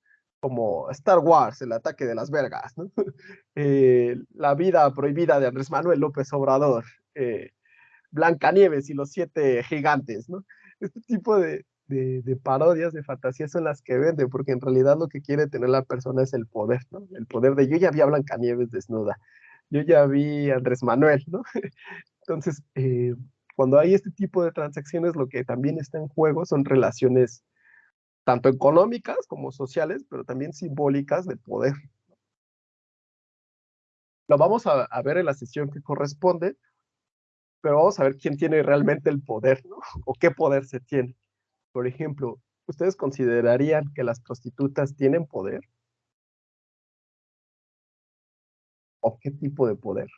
como Star Wars, el ataque de las vergas, ¿no? eh, la vida prohibida de Andrés Manuel López Obrador, eh, Blancanieves y los siete gigantes, ¿no? Este tipo de, de, parodias, de fantasías son las que venden, porque en realidad lo que quiere tener la persona es el poder, ¿no? El poder de yo ya vi a Blancanieves desnuda, yo ya vi a Andrés Manuel, ¿no? Entonces, eh, cuando hay este tipo de transacciones, lo que también está en juego son relaciones tanto económicas como sociales, pero también simbólicas de poder. Lo vamos a, ver en la sesión que corresponde, pero vamos a ver quién tiene realmente el poder, ¿no? O qué poder se tiene. Por ejemplo, ¿ustedes considerarían que las prostitutas tienen poder? ¿O qué tipo de poder?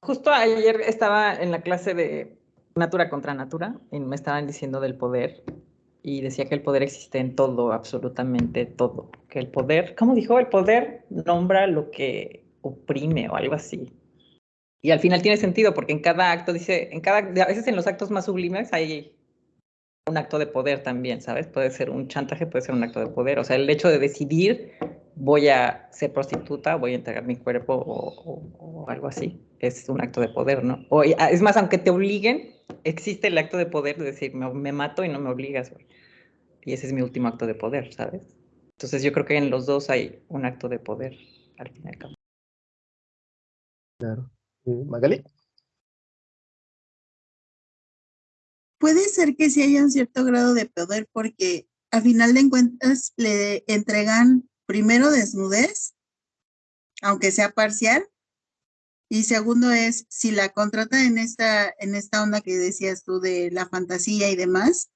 Justo ayer estaba en la clase de Natura contra Natura y me estaban diciendo del poder y decía que el poder existe en todo, absolutamente todo. Que el poder, ¿cómo dijo? El poder nombra lo que oprime o algo así. Y al final tiene sentido porque en cada acto dice, en cada, a veces en los actos más sublimes hay un acto de poder también, ¿sabes? Puede ser un chantaje, puede ser un acto de poder. O sea, el hecho de decidir voy a ser prostituta, voy a entregar mi cuerpo o, algo así. Es un acto de poder, ¿no? O, ah, es más, aunque te obliguen, existe el acto de poder de decir, me, mato y no me obligas, güey. Y ese es mi último acto de poder, ¿sabes? Entonces yo creo que en los dos hay un acto de poder al fin y al cabo. Claro. Magali. Puede ser que sí haya un cierto grado de poder porque a final de cuentas le entregan primero desnudez, aunque sea parcial, y segundo es si la contrata en esta, en esta onda que decías tú de la fantasía y demás,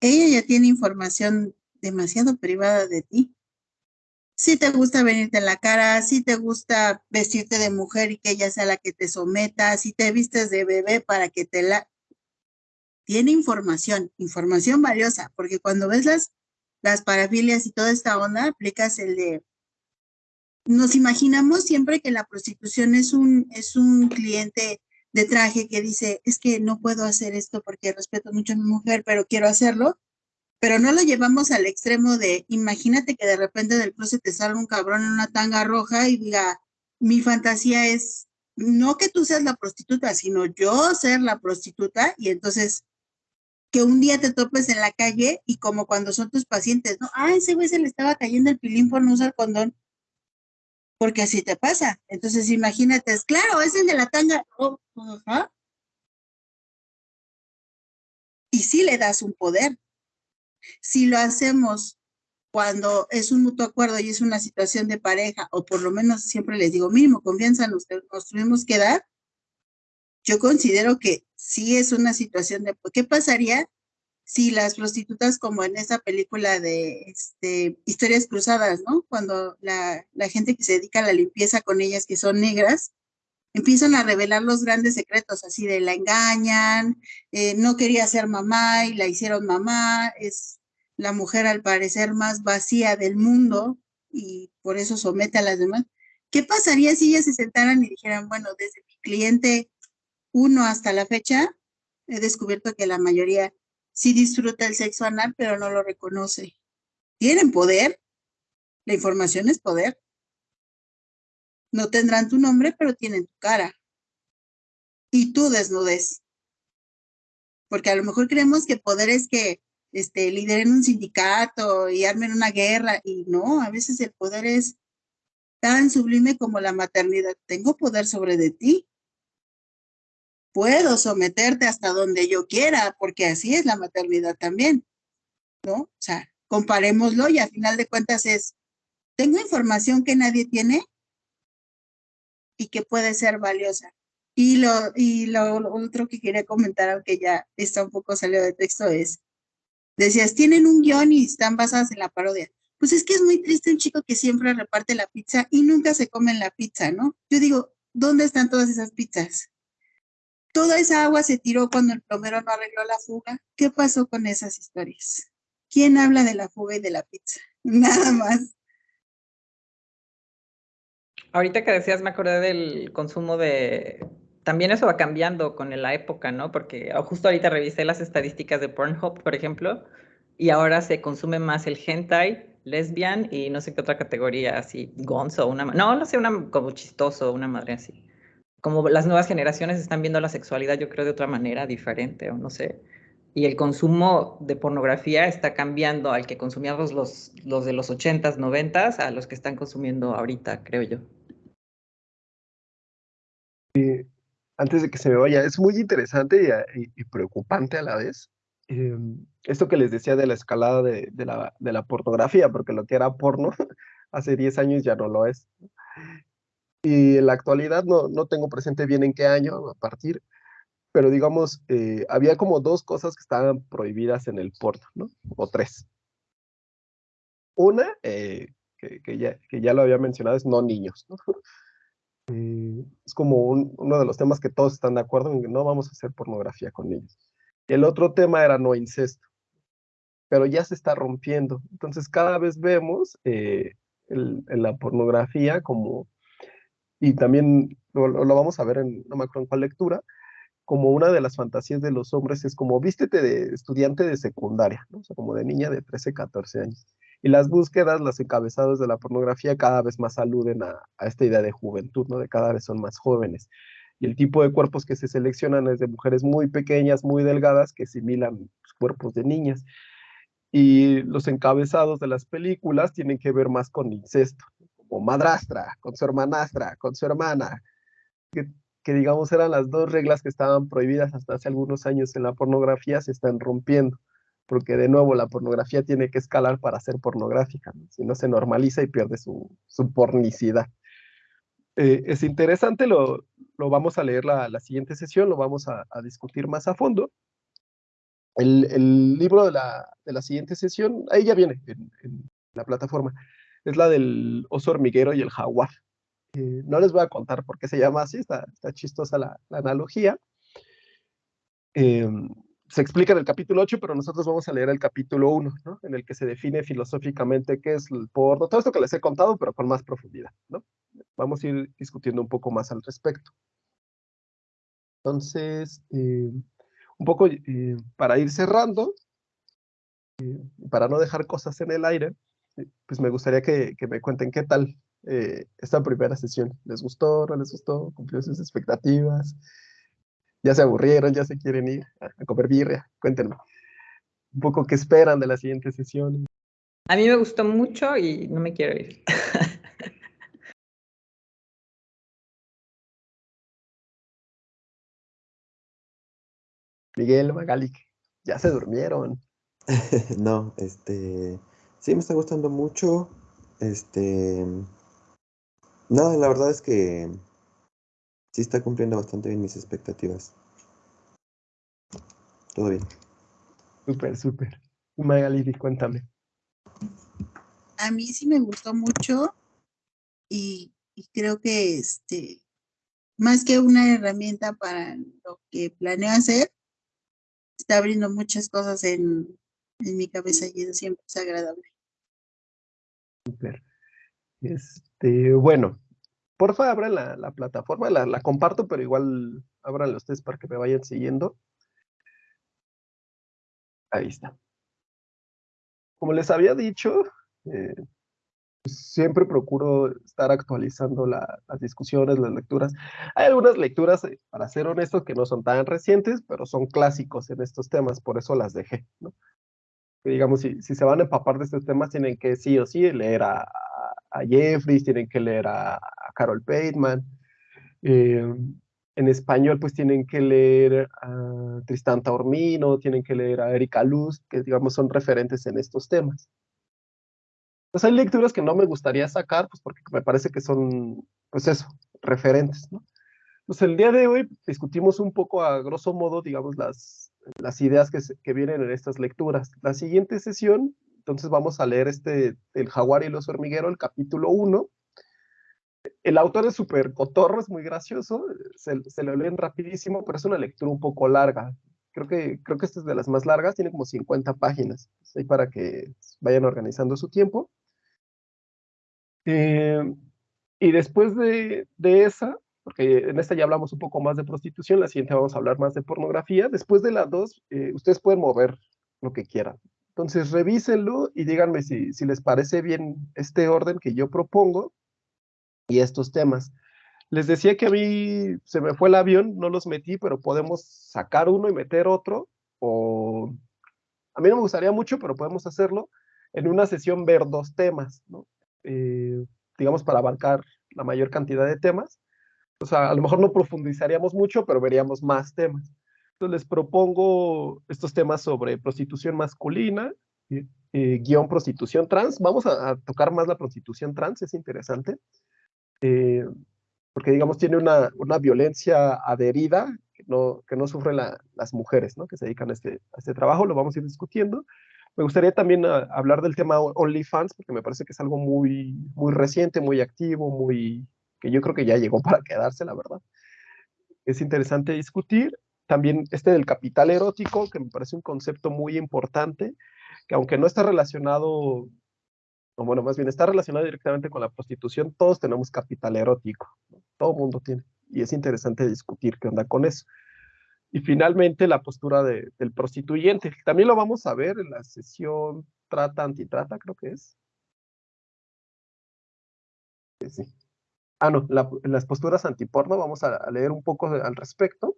ella ya tiene información demasiado privada de ti. Si te gusta venirte en la cara, si te gusta vestirte de mujer y que ella sea la que te someta, si te vistes de bebé para que te la tiene información, información valiosa, porque cuando ves las, las parafilias y toda esta onda, aplicas el de, nos imaginamos siempre que la prostitución es un, es un cliente de traje que dice, es que no puedo hacer esto porque respeto mucho a mi mujer, pero quiero hacerlo, pero no lo llevamos al extremo de, imagínate que de repente del closet te salga un cabrón en una tanga roja y diga, mi fantasía es no que tú seas la prostituta, sino yo ser la prostituta y entonces que un día te topes en la calle y como cuando son tus pacientes, ¿no? Ah, ese güey se le estaba cayendo el pilín por no usar condón. Porque así te pasa. Entonces imagínate, es claro, es el de la tanga. Oh, y sí le das un poder. Si lo hacemos cuando es un mutuo acuerdo y es una situación de pareja, o por lo menos siempre les digo, mínimo confianza nos, nos tuvimos que dar, yo considero que sí es una situación de, ¿qué pasaría si las prostitutas como en esa película de este, historias cruzadas, ¿no? Cuando la, gente que se dedica a la limpieza con ellas, que son negras, empiezan a revelar los grandes secretos, así de la engañan, eh, no quería ser mamá y la hicieron mamá, es la mujer al parecer más vacía del mundo y por eso somete a las demás. ¿Qué pasaría si ellas se sentaran y dijeran, bueno, desde mi cliente uno hasta la fecha, he descubierto que la mayoría sí disfruta el sexo anal, pero no lo reconoce. Tienen poder. La información es poder. No tendrán tu nombre, pero tienen tu cara. Y tu desnudez. Porque a lo mejor creemos que poder es que este, lideren un sindicato y armen una guerra. Y no, a veces el poder es tan sublime como la maternidad. Tengo poder sobre de ti puedo someterte hasta donde yo quiera, porque así es la maternidad también, ¿no? O sea, comparémoslo y a final de cuentas es, tengo información que nadie tiene y que puede ser valiosa. Y lo, y lo, otro que quería comentar, aunque ya está un poco salido de texto, es, decías, tienen un guion y están basadas en la parodia. Pues es que es muy triste un chico que siempre reparte la pizza y nunca se come la pizza, ¿no? Yo digo, ¿dónde están todas esas pizzas? Toda esa agua se tiró cuando el plomero no arregló la fuga. ¿Qué pasó con esas historias? ¿Quién habla de la fuga y de la pizza? Nada más. Ahorita que decías, me acordé del consumo de... También eso va cambiando con la época, ¿no? Porque justo ahorita revisé las estadísticas de Pornhub, por ejemplo, y ahora se consume más el hentai, lesbian y no sé qué otra categoría, así, gonzo, una... No, no sé, una como chistoso, una madre así como las nuevas generaciones están viendo la sexualidad, yo creo, de otra manera diferente, o no sé. Y el consumo de pornografía está cambiando al que consumíamos los, los de los 80s, 90s, a los que están consumiendo ahorita, creo yo. antes de que se me vaya, es muy interesante y, preocupante a la vez. Em, esto que les decía de la escalada de, la, de la pornografía, porque lo que era porno hace 10 años ya no lo es. Y en la actualidad no, no tengo presente bien en qué año a partir, pero digamos, eh, había como dos cosas que estaban prohibidas en el porno, ¿no? O tres. Una, eh, que, que, ya, que, ya, lo había mencionado, es no niños, ¿no? Eh, es como un, uno de los temas que todos están de acuerdo en que no vamos a hacer pornografía con niños. El otro tema era no incesto, pero ya se está rompiendo. Entonces cada vez vemos el, en la pornografía como y también lo, vamos a ver en, no me acuerdo en cuál lectura, como una de las fantasías de los hombres es como vístete de estudiante de secundaria, como de niña de 13, 14 años. Y las búsquedas, los encabezados de la pornografía cada vez más aluden a, esta idea de juventud, ¿no? De cada vez son más jóvenes. Y el tipo de cuerpos que se seleccionan es de mujeres muy pequeñas, muy delgadas, que similan cuerpos de niñas. Y los encabezados de las películas tienen que ver más con incesto, como madrastra, con su hermanastra, con su hermana, que, que digamos eran las dos reglas que estaban prohibidas hasta hace algunos años en la pornografía, se están rompiendo porque de nuevo la pornografía tiene que escalar para ser pornográfica, si no se normaliza y pierde su, su pornicidad. Eh, es interesante, lo, lo, vamos a leer la, la siguiente sesión, lo vamos a, a discutir más a fondo. El, el libro de la, de la, siguiente sesión, ahí ya viene en, en, la plataforma, es la del oso hormiguero y el jaguar. No les voy a contar por qué se llama así, está, chistosa la, analogía. Eh, se explica en el capítulo 8, pero nosotros vamos a leer el capítulo 1, ¿no? En el que se define filosóficamente qué es el porno, todo esto que les he contado, pero con más profundidad, ¿no? Vamos a ir discutiendo un poco más al respecto. Entonces, eh, un poco eh, para ir cerrando, eh, para no dejar cosas en el aire, pues me gustaría que, que, me cuenten qué tal eh, esta primera sesión. ¿Les gustó? ¿No les gustó? ¿Cumplió sus expectativas? ya se aburrieron, ya se quieren ir a, comer birria. Cuéntenme un poco qué esperan de la siguiente sesión. A mí me gustó mucho y no me quiero ir. Miguel Magali, ya se durmieron. no, este, sí me está gustando mucho. Este, no, la verdad es que sí está cumpliendo bastante bien mis expectativas. Todo bien. Súper, súper. Magali, cuéntame. A mí sí me gustó mucho y, y, creo que este, más que una herramienta para lo que planeo hacer, está abriendo muchas cosas en, en mi cabeza y eso siempre es agradable. Súper. Este, bueno, porfa, abran la, la plataforma, la, la, comparto, pero igual abran ustedes para que me vayan siguiendo. Ahí está. Como les había dicho, eh, siempre procuro estar actualizando la, las discusiones, las lecturas. Hay algunas lecturas, eh, para ser honestos, que no son tan recientes, pero son clásicos en estos temas, por eso las dejé. ¿no? Digamos, si, si se van a empapar de estos temas, tienen que sí o sí leer a, a Jeffries, tienen que leer a, Carol Bateman. Eh, en español, pues tienen que leer a Tristán Taormino, tienen que leer a Erika Luz, que digamos son referentes en estos temas. Pues hay lecturas que no me gustaría sacar, pues porque me parece que son, pues eso, referentes, ¿no? Pues el día de hoy discutimos un poco a grosso modo, digamos, las, las ideas que, que vienen en estas lecturas. La siguiente sesión entonces vamos a leer este, El jaguar y los hormigueros, el capítulo 1. El autor es súper cotorro, es muy gracioso, se, se, lo leen rapidísimo, pero es una lectura un poco larga. Creo que, creo que esta es de las más largas, tiene como 50 páginas, ahí para que vayan organizando su tiempo. Eh, y después de, de esa, porque en esta ya hablamos un poco más de prostitución, la siguiente vamos a hablar más de pornografía. Después de las dos, eh, ustedes pueden mover lo que quieran. Entonces, revísenlo y díganme si, si, les parece bien este orden que yo propongo y estos temas. Les decía que a mí se me fue el avión, no los metí, pero podemos sacar uno y meter otro, o a mí no me gustaría mucho, pero podemos hacerlo en una sesión ver dos temas, ¿no? Eh, digamos, para abarcar la mayor cantidad de temas. O sea, a lo mejor no profundizaríamos mucho, pero veríamos más temas. Entonces les propongo estos temas sobre prostitución masculina, eh, eh, guion prostitución trans. Vamos a, tocar más la prostitución trans, es interesante, eh, porque digamos tiene una, violencia adherida que no, sufren la, las mujeres ¿no? que se dedican a este, a este trabajo, lo vamos a ir discutiendo. Me gustaría también a, hablar del tema OnlyFans, porque me parece que es algo muy, muy reciente, muy activo, muy que yo creo que ya llegó para quedarse, la verdad. Es interesante discutir también este del capital erótico, que me parece un concepto muy importante, que aunque no está relacionado, o bueno, más bien está relacionado directamente con la prostitución, todos tenemos capital erótico, ¿no? todo mundo tiene, y es interesante discutir qué onda con eso. Y finalmente la postura de, del prostituyente, también lo vamos a ver en la sesión trata, antitrata, creo que es. Sí, sí. Ah, no, la- las posturas antiporno, vamos a, a leer un poco al respecto.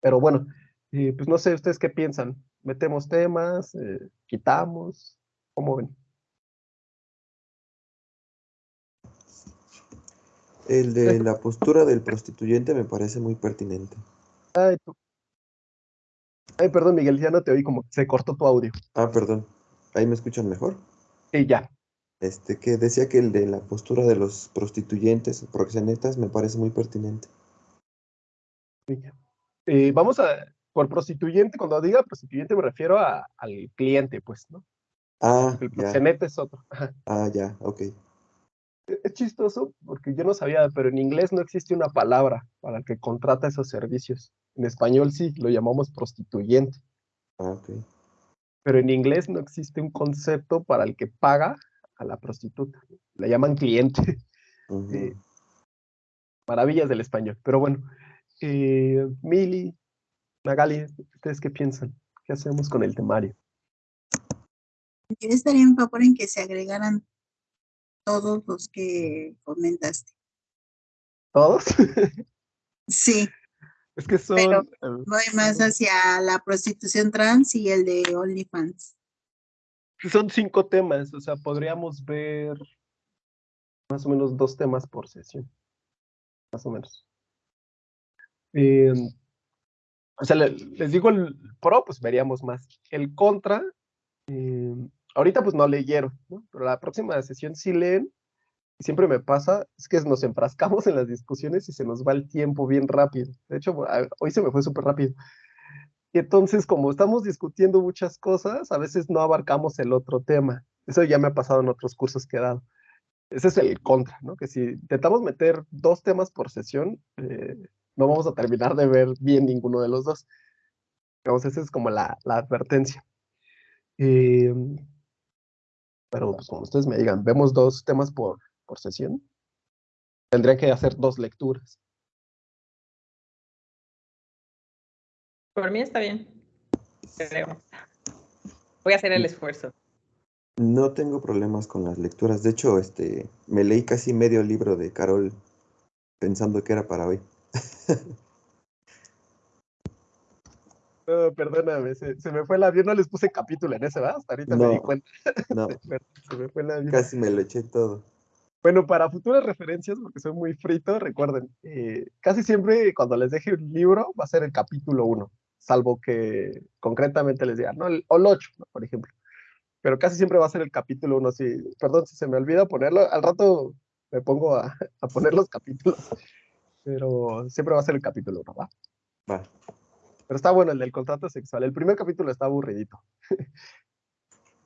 Pero bueno, eh, pues no sé ustedes qué piensan. ¿Metemos temas? Eh, ¿Quitamos? ¿Cómo ven? El de la postura del prostituyente me parece muy pertinente. Ay, Ay, perdón, Miguel, ya no te oí, como se cortó tu audio. Ah, perdón. ¿Ahí me escuchan mejor? Sí, ya. Este, que decía que el de la postura de los prostituyentes, proxenetas, me parece muy pertinente. Eh, vamos a, por prostituyente, cuando diga prostituyente me refiero a- al cliente, pues, ¿no? Ah, El ya. proxeneta es otro. Ah, ya, ok. Es chistoso porque yo no sabía, pero en inglés no existe una palabra para el que contrata esos servicios. En español sí, lo llamamos prostituyente, Ah, ok. pero en inglés no existe un concepto para el que paga a la prostituta. La llaman cliente. Eh, Maravillas del español. Pero bueno, eh, Mili, Magali, ¿ustedes qué piensan? ¿Qué hacemos con el temario? Yo estaría en favor en que se agregaran todos los que comentaste. ¿Todos? Sí, es que son... Pero- voy más hacia la prostitución trans y el de OnlyFans. Son cinco temas, o sea, podríamos ver más o menos dos temas por sesión. Más o menos. Eh, o sea, le- les digo el pro, pues veríamos más. El contra, eh, ahorita pues no leyeron. Pero la próxima sesión sí leen. Siempre me pasa, es que nos enfrascamos en las discusiones y se nos va el tiempo bien rápido. De hecho, hoy se me fue súper rápido. Y entonces, como estamos discutiendo muchas cosas, a veces no abarcamos el otro tema. Eso ya me ha pasado en otros cursos que he dado. Ese es el contra, ¿no? Que si intentamos meter dos temas por sesión, eh, no vamos a terminar de ver bien ninguno de los dos. Digamos, esa es como la, advertencia. Eh, pero, pues, como ustedes me digan, vemos dos temas por, por sesión. Tendría que hacer dos lecturas. Por mí está bien. Creo. Voy a hacer el esfuerzo. No tengo problemas con las lecturas. De hecho, este, me leí casi medio libro de Carol pensando que era para hoy. No, perdóname, se, se me fue el avión, no les puse capítulo en ese, ¿verdad? Hasta ahorita me di cuenta. No, Se me fue el avión. casi me lo eché todo. Bueno, para futuras referencias, porque soy muy frito, recuerden, eh, casi siempre cuando les deje un libro va a ser el capítulo 1, salvo que concretamente les diga, ¿no? El, o el 8, ¿no? por ejemplo. Pero casi siempre va a ser el capítulo 1, si, perdón si se me olvida ponerlo, al rato me pongo a, a poner los capítulos, pero siempre va a ser el capítulo 1, ¿va? Va. Pero está bueno el del contrato sexual. El primer capítulo está aburridito.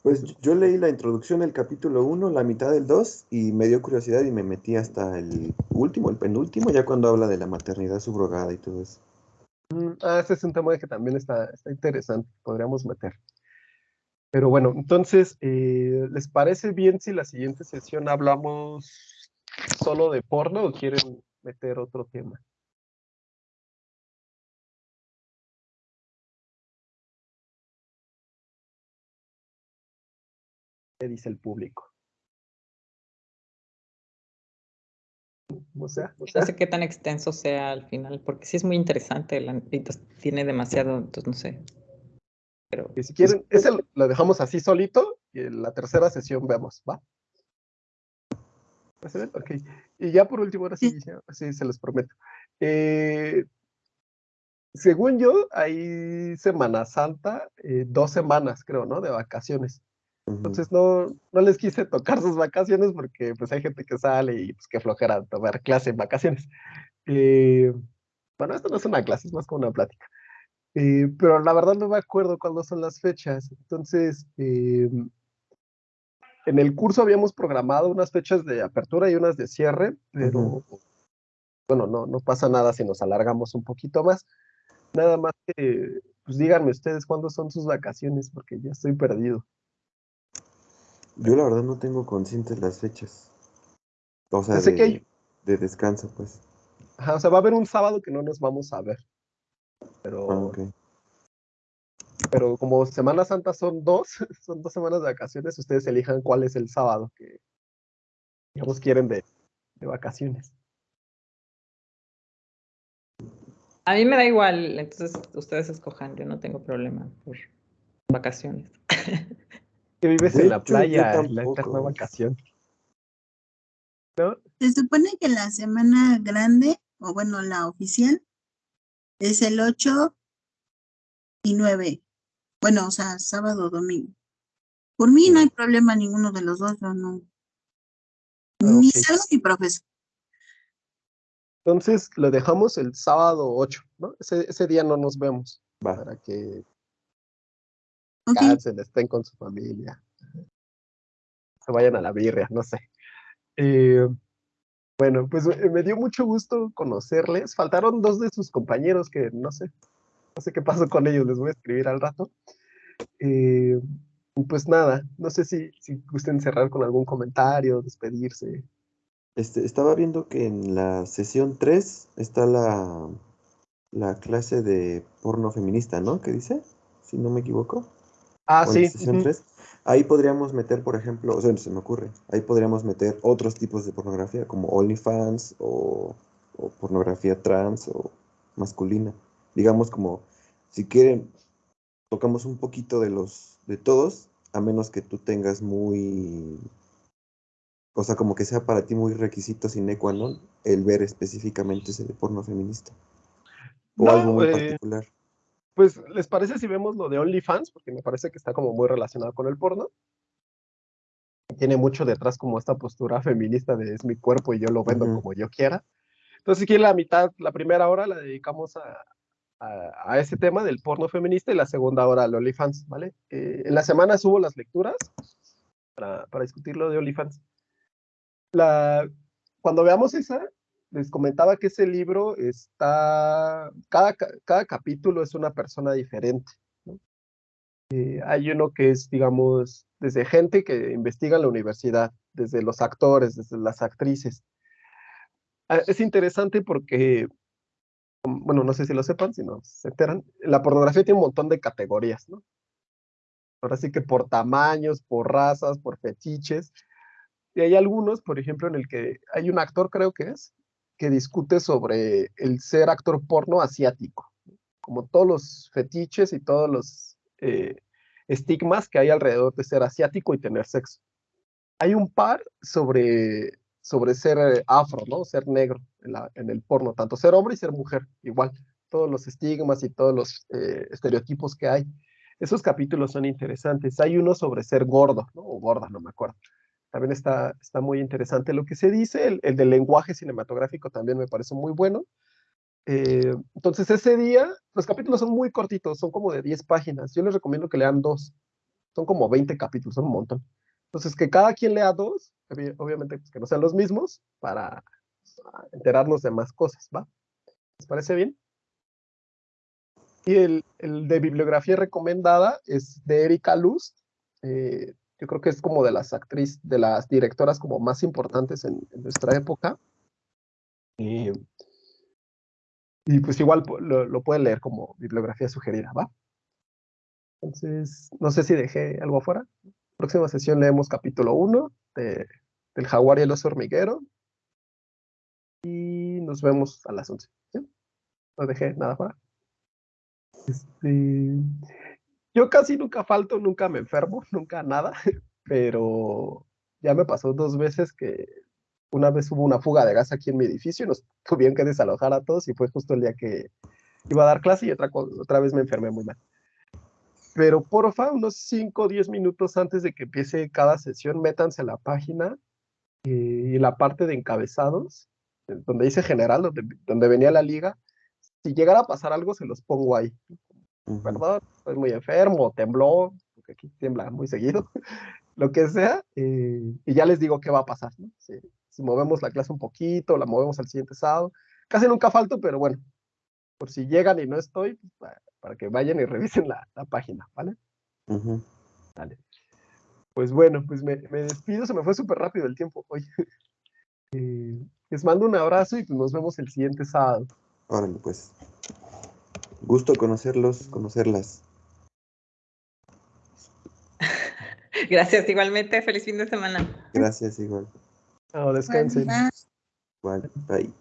Pues yo leí la introducción del capítulo 1, la mitad del 2 y me dio curiosidad y me metí hasta el último, el penúltimo, ya cuando habla de la maternidad subrogada y todo eso. Mm, Ah, ese es un tema que también está, interesante, podríamos meter. Pero bueno, entonces, eh, ¿les parece bien si la siguiente sesión hablamos solo de porno o quieren meter otro tema? ¿Qué dice el público? O sea, o sea, No sé qué tan extenso sea al final, porque sí es muy interesante. la- entonces tiene demasiado, entonces no sé. Pero si quieren, ese lo- lo dejamos así solito y en la tercera sesión vemos, ¿va? ¿Va a ser? Ok. Y ya por último, ahora sí, ya- sí, se los prometo. Eh, según yo, hay Semana Santa, eh, dos semanas, creo, ¿no? De vacaciones. Entonces no, no les quise tocar sus vacaciones porque pues hay gente que sale y pues qué flojera tomar clase en vacaciones. Eh, bueno, esto no es una clase, es más como una plática. Eh, pero la verdad no me acuerdo cuándo son las fechas. Entonces, eh, en el curso habíamos programado unas fechas de apertura y unas de cierre, pero bueno, no, no pasa nada si nos alargamos un poquito más. Nada más que, pues díganme ustedes cuándo son sus vacaciones, porque ya estoy perdido. Yo la verdad no tengo conscientes las fechas. O sea, de, que hay- de descanso, pues. Ajá, o sea, va a haber un sábado que no nos vamos a ver. Pero Ah, ok. pero como Semana Santa son dos, son dos semanas de vacaciones, ustedes elijan cuál es el sábado que, digamos, quieren de, de vacaciones. A mí me da igual, entonces ustedes escojan, yo no tengo problema por vacaciones. Que vives De en la hecho, playa, en la eterna vacación. ¿No? Se supone que la semana grande, o bueno, la oficial, es el 8 y 9. Bueno, o sea, sábado, domingo. Por mí no hay problema ninguno de los dos, yo no. Ni ok. salgo ni profesor. Entonces lo dejamos el sábado 8, ¿no? Ese, ese día no nos vemos Va. para que Ok, cansen, estén con su familia. Se vayan a la birria, no sé. Eh, bueno, pues eh, me dio mucho gusto conocerles. Faltaron dos de sus compañeros que no sé, no sé qué pasó con ellos, les voy a escribir al rato. Eh, pues nada, no sé si, si gusten cerrar con algún comentario, despedirse. Este, estaba viendo que en la sesión 3 está la, la clase de porno feminista, ¿no? ¿Qué dice? Si no me equivoco. Ah, sí. la sesión ujú. 3. Ahí podríamos meter, por ejemplo, o sea, se me ocurre, ahí podríamos meter otros tipos de pornografía, como OnlyFans o, o pornografía trans o masculina. Digamos como, si quieren, tocamos un poquito de los, de todos, a menos que tú tengas muy, o sea, como que sea para ti muy requisito sine qua non el ver específicamente ese de porno feminista. O No, algo muy eh, particular. Pues, ¿les parece si vemos lo de OnlyFans? Porque me parece que está como muy relacionado con el porno. Tiene mucho detrás como esta postura feminista de es mi cuerpo y yo lo vendo Ujú. como yo quiera. Entonces, aquí la mitad, la primera hora la dedicamos a, a, a ese tema del porno feminista y la segunda hora al OnlyFans, ¿vale? Eh, en la semana subo las lecturas para, para discutir lo de OnlyFans. La, cuando veamos esa, les comentaba que ese libro está, cada, ca- cada capítulo es una persona diferente. ¿no? Eh, hay uno que es, digamos, desde gente que investiga en la universidad, desde los actores, desde las actrices. Ah, Es interesante porque, um, bueno, no sé si lo sepan, si no se enteran, la pornografía tiene un montón de categorías, ¿no? Ahora sí que por tamaños, por razas, por fetiches. Y hay algunos, por ejemplo, en el que hay un actor, creo que es, que discute sobre el ser actor porno asiático, como todos los fetiches y todos los eh, estigmas que hay alrededor de ser asiático y tener sexo. Hay un par sobre, sobre ser eh, afro, ¿no? Ser negro en, el porno, tanto ser hombre y ser mujer, igual, todos los estigmas y todos los eh, estereotipos que hay. Esos capítulos son interesantes. Hay uno sobre ser gordo, ¿no? O gorda, no me acuerdo también está, está muy interesante lo que se dice, el, el del lenguaje cinematográfico también me parece muy bueno. Eh, entonces ese día, los capítulos son muy cortitos, son como de 10 páginas, yo les recomiendo que lean dos, son como 20 capítulos, son un montón. Entonces que cada quien lea dos, obvi- obviamente pues, que no sean los mismos, para enterarnos de más cosas, ¿va? ¿Les parece bien? Y el, el de bibliografía recomendada es de Erika Luz, eh, yo creo que es como de las actrices, de las directoras como más importantes en, en nuestra época. Y, y pues igual lo, lo pueden leer como bibliografía sugerida, ¿va? Entonces, no sé si dejé algo afuera. Próxima sesión leemos capítulo 1 de, del jaguar y el oso hormiguero. Y nos vemos a las 11. ¿sí? No dejé nada afuera. Este, yo casi nunca falto, nunca me enfermo, nunca nada, pero ya me pasó dos veces que una vez hubo una fuga de gas aquí en mi edificio y nos tuvieron que desalojar a todos y fue justo el día que iba a dar clase y otra, otra vez me enfermé muy mal. Pero porfa, unos 5 o 10 minutos antes de que empiece cada sesión, métanse a la página eh, y la parte de encabezados, donde dice general, donde, donde venía la liga, si llegara a pasar algo, se los pongo ahí Perdón, estoy muy enfermo, tembló, porque aquí tiembla muy seguido, lo que sea, eh, y ya les digo qué va a pasar, ¿no? Si, si movemos la clase un poquito, la movemos al siguiente sábado, casi nunca falto, pero bueno, por si llegan y no estoy, pues, para, para que vayan y revisen la, la página, ¿vale? Ujú. Pues bueno, pues me, me despido, se me fue súper rápido el tiempo hoy. Eh, les mando un abrazo y pues nos vemos el siguiente sábado. Órale, pues. Gusto conocerlos, conocerlas. Gracias, igualmente. Feliz fin de semana. Gracias, igual. Descansen. Bye. Bye.